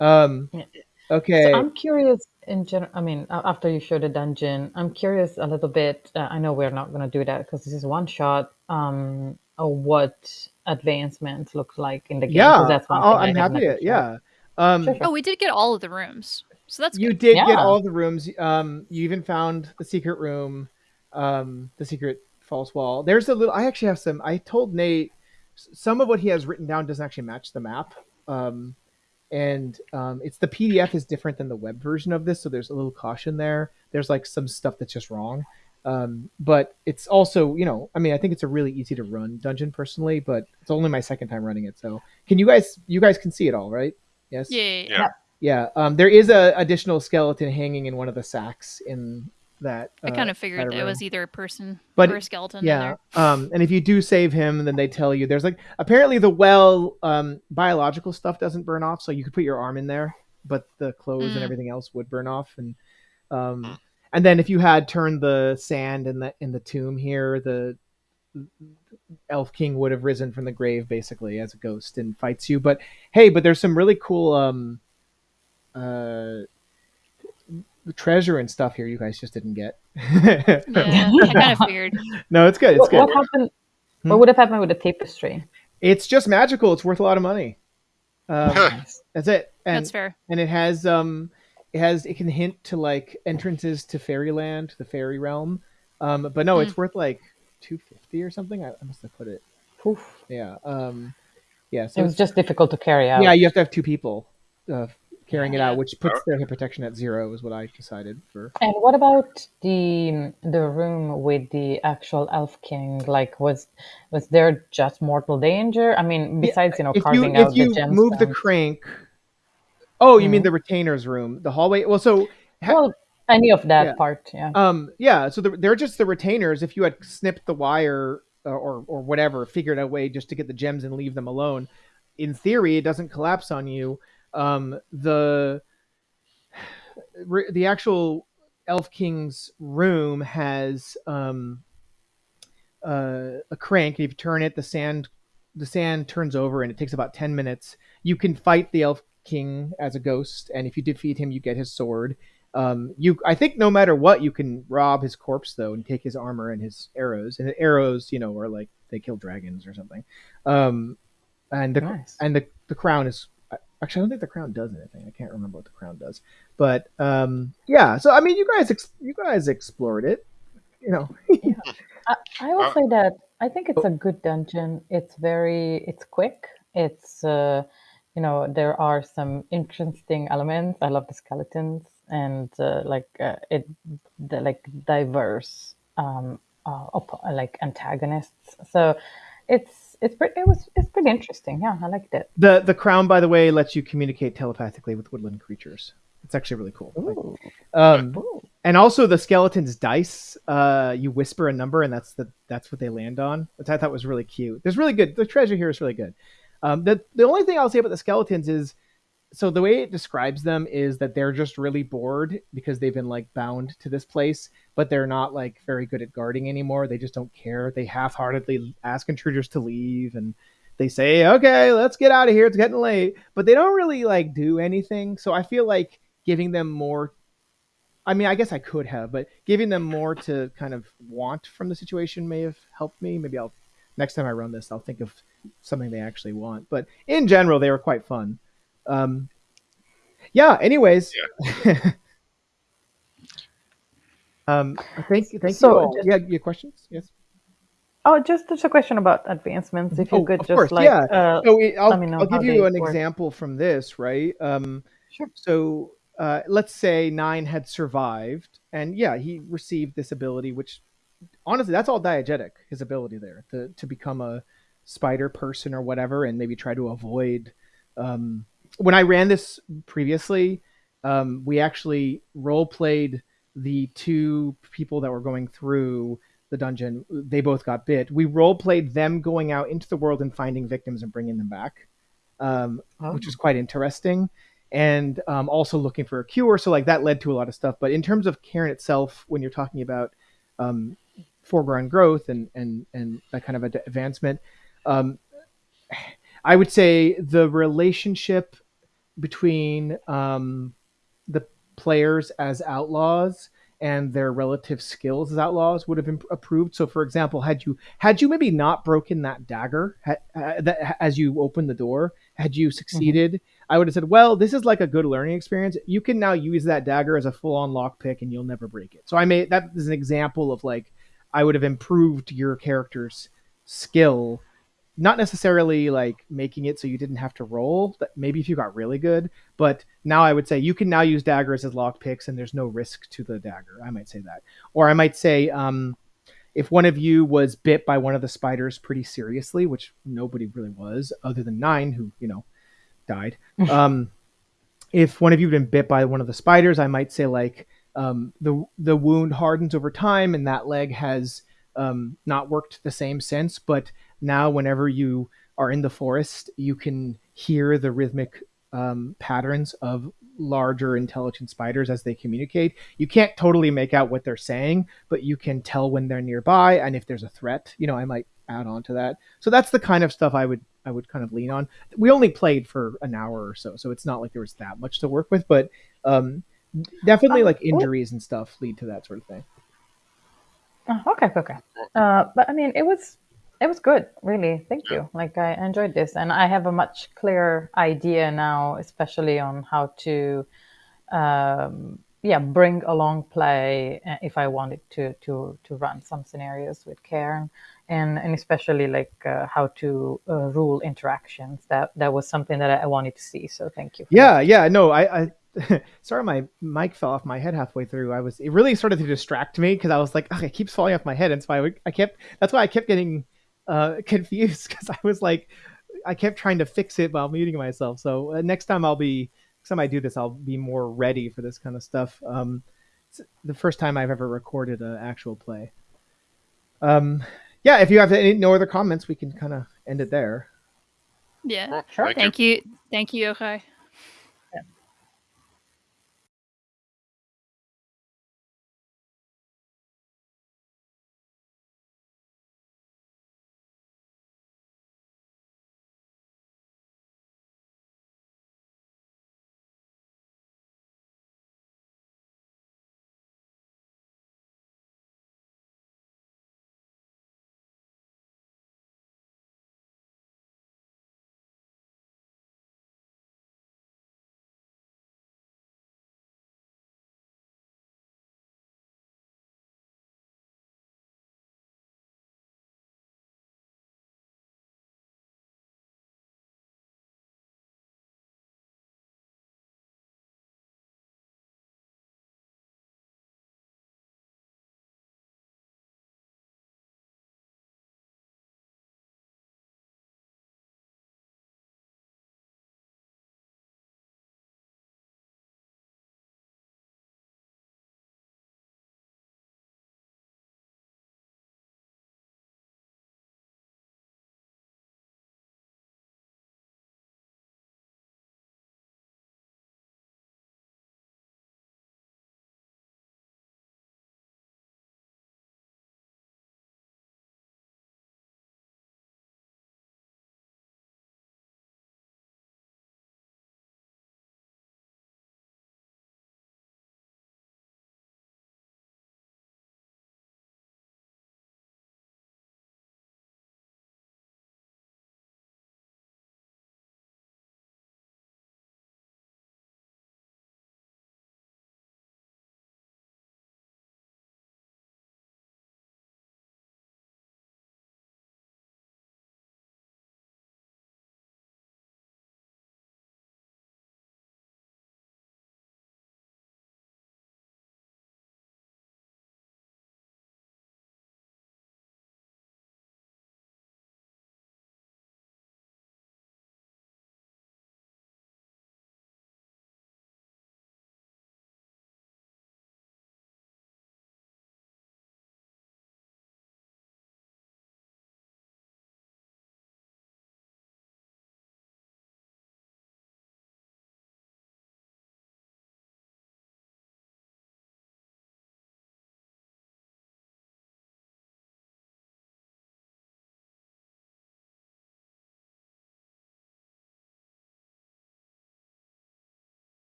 Um. Yeah. Okay. So I'm curious in general. I mean, a- after you show the dungeon, I'm curious a little bit. Uh, I know we're not going to do that because this is one shot. Um, of what advancements look like in the game. 'cause yeah. that's one I'll- thing I I'm haven't happy to. actually Yeah. Um. Sure, sure. Oh, we did get all of the rooms, so that's You good. did get Yeah. all the rooms. Um, you even found the secret room, um, the secret false wall. There's a little. I actually have some. I told Nate s- some of what he has written down doesn't actually match the map. Um, and um, it's the PDF is different than the web version of this, so there's a little caution there. There's like some stuff that's just wrong, um, but it's also you know I mean I think it's a really easy to run dungeon personally, but it's only my second time running it. So can you guys you guys can see it all right? Yes. Yeah. yeah, yeah. Yeah. Yeah. Um, there is a additional skeleton hanging in one of the sacks in that. I uh, kind of figured it was either a person But or a skeleton. Yeah. there. Um, and if you do save him, then they tell you there's like apparently the well um, biological stuff doesn't burn off, so you could put your arm in there, but the clothes and Mm. everything else would burn off. And um, and then if you had turned the sand in the in the tomb here, the elf king would have risen from the grave basically as a ghost and fights you. But hey, but there's some really cool um uh treasure and stuff here you guys just didn't get. Yeah, kind of figured. no, it's good. It's What, good. what happened? Hmm? What would have happened with the tapestry? It's just magical. It's worth a lot of money. Um, that's it. And That's fair. and it has um it has it can hint to like entrances to fairyland, the fairy realm. Um, but no, it's worth like two fifty or something. I, I must have put it. Oof. Yeah. Um, yeah. So It was just difficult to carry out. yeah, you have to have two people uh, carrying it out, which puts their hit protection at zero. Is what I decided for. And what about the the room with the actual elf king? Like, was was there just mortal danger? I mean, besides you know if you carving if out you the move the crank. Oh, you mean Mhm. the retainer's room, the hallway? Well, so ha- well, any of that Yeah. part, yeah. Um, yeah, so the, they're just the retainers. If you had snipped the wire uh, or or whatever, figured out a way just to get the gems and leave them alone, in theory, it doesn't collapse on you. Um, the the actual Elf King's room has um, uh, a crank. If you turn it, the sand the sand turns over, and it takes about ten minutes. You can fight the Elf King as a ghost, and if you defeat him, you get his sword. Um, you, I think, no matter what, you can rob his corpse though, and take his armor and his arrows. And the arrows, you know, are like they kill dragons or something. Um, and the Nice. and the the crown is actually I don't think the crown does anything. I can't remember what the crown does, but um, yeah. So I mean, you guys, ex- you guys explored it. You know, I, I will Uh, say that I think it's a good dungeon. It's very, it's quick. It's, uh, you know, there are some interesting elements. I love the skeletons and uh, like uh, it, the like diverse, um, uh, op- like antagonists. So it's it's pretty it was it's pretty interesting. Yeah, I liked it. the the crown, by the way, lets you communicate telepathically with woodland creatures. It's actually really cool. Like, um, Ooh. and also the skeleton's dice uh you whisper a number and that's the that's what they land on which i thought was really cute there's really good the treasure here is really good um the the only thing i'll say about the skeletons is so the way it describes them is that they're just really bored because they've been like bound to this place but they're not like very good at guarding anymore they just don't care they half-heartedly ask intruders to leave and they say okay let's get out of here it's getting late but they don't really like do anything so i feel like giving them more I mean, I guess I could have, but giving them more to kind of want from the situation may have helped me. Maybe I'll next time I run this, I'll think of something they actually want. But in general, they were quite fun. Um, yeah. Anyways. um, thank you thank So, you. All. just- Yeah, your questions? Yes. Oh, just just a question about advancements. If you Oh, could of just course, like yeah. uh, So it, I'll, let me know I'll give you an work. example from this, right? Um, Sure. So uh, let's say Nine had survived, and yeah, he received this ability, which honestly, that's all diegetic. His ability there to to become a spider person or whatever, and maybe try to avoid. Um, when I ran this previously, um, we actually role played the two people that were going through the dungeon. They both got bit. We role played them going out into the world and finding victims and bringing them back, um, Oh. which was quite interesting. And um, also looking for a cure. So like that led to a lot of stuff. But in terms of Cairn itself, when you're talking about um, foreground growth and and and that kind of ad- advancement, um, I would say the relationship between um, the players as outlaws and their relative skills as outlaws would have been approved. So, for example, had you had you maybe not broken that dagger uh, that, as you opened the door, had you succeeded, I would have said, "Well, this is like a good learning experience. You can now use that dagger as a full-on lockpick, and you'll never break it." So, I made that is an example of like I would have improved your character's skill not necessarily like making it so you didn't have to roll. That maybe if you got really good, but now I would say you can now use daggers as lock picks, and there's no risk to the dagger. I might say that, or I might say um, if one of you was bit by one of the spiders pretty seriously, which nobody really was, other than nine, who you know died. um, if one of you had been bit by one of the spiders, I might say like um, the the wound hardens over time, and that leg has um, not worked the same since, but now whenever you are in the forest, you can hear the rhythmic um, patterns of larger intelligent spiders as they communicate. You can't totally make out what they're saying, but you can tell when they're nearby and if there's a threat. You know, I might add on to that. So that's the kind of stuff I would I would kind of lean on. We only played for an hour or so, so it's not like there was that much to work with, but um, definitely Uh, like injuries and stuff lead to that sort of thing. Oh, okay, okay. Uh, but I mean, it was it was good, really. Thank you. Like I enjoyed this, and I have a much clearer idea now, especially on how to, um, yeah, bring along play uh, if I wanted to to to run some scenarios with Cairn, and and especially like uh, how to uh, rule interactions. That that was something that I wanted to see. So thank you. Yeah, yeah, no, I, I sorry, my mic fell off my head halfway through. I was it really started to distract me because I was like, "Ugh, it keeps falling off my head, and so I, I kept that's why I kept getting uh, confused because I was like, I kept trying to fix it while muting myself. So uh, next time I'll be next time I do this, I'll be more ready for this kind of stuff. Um, it's the first time I've ever recorded an actual play. Um, yeah, if you have any no other comments, we can kind of end it there. Yeah. Sure. thank you. Thank you. Thank you, Yokai.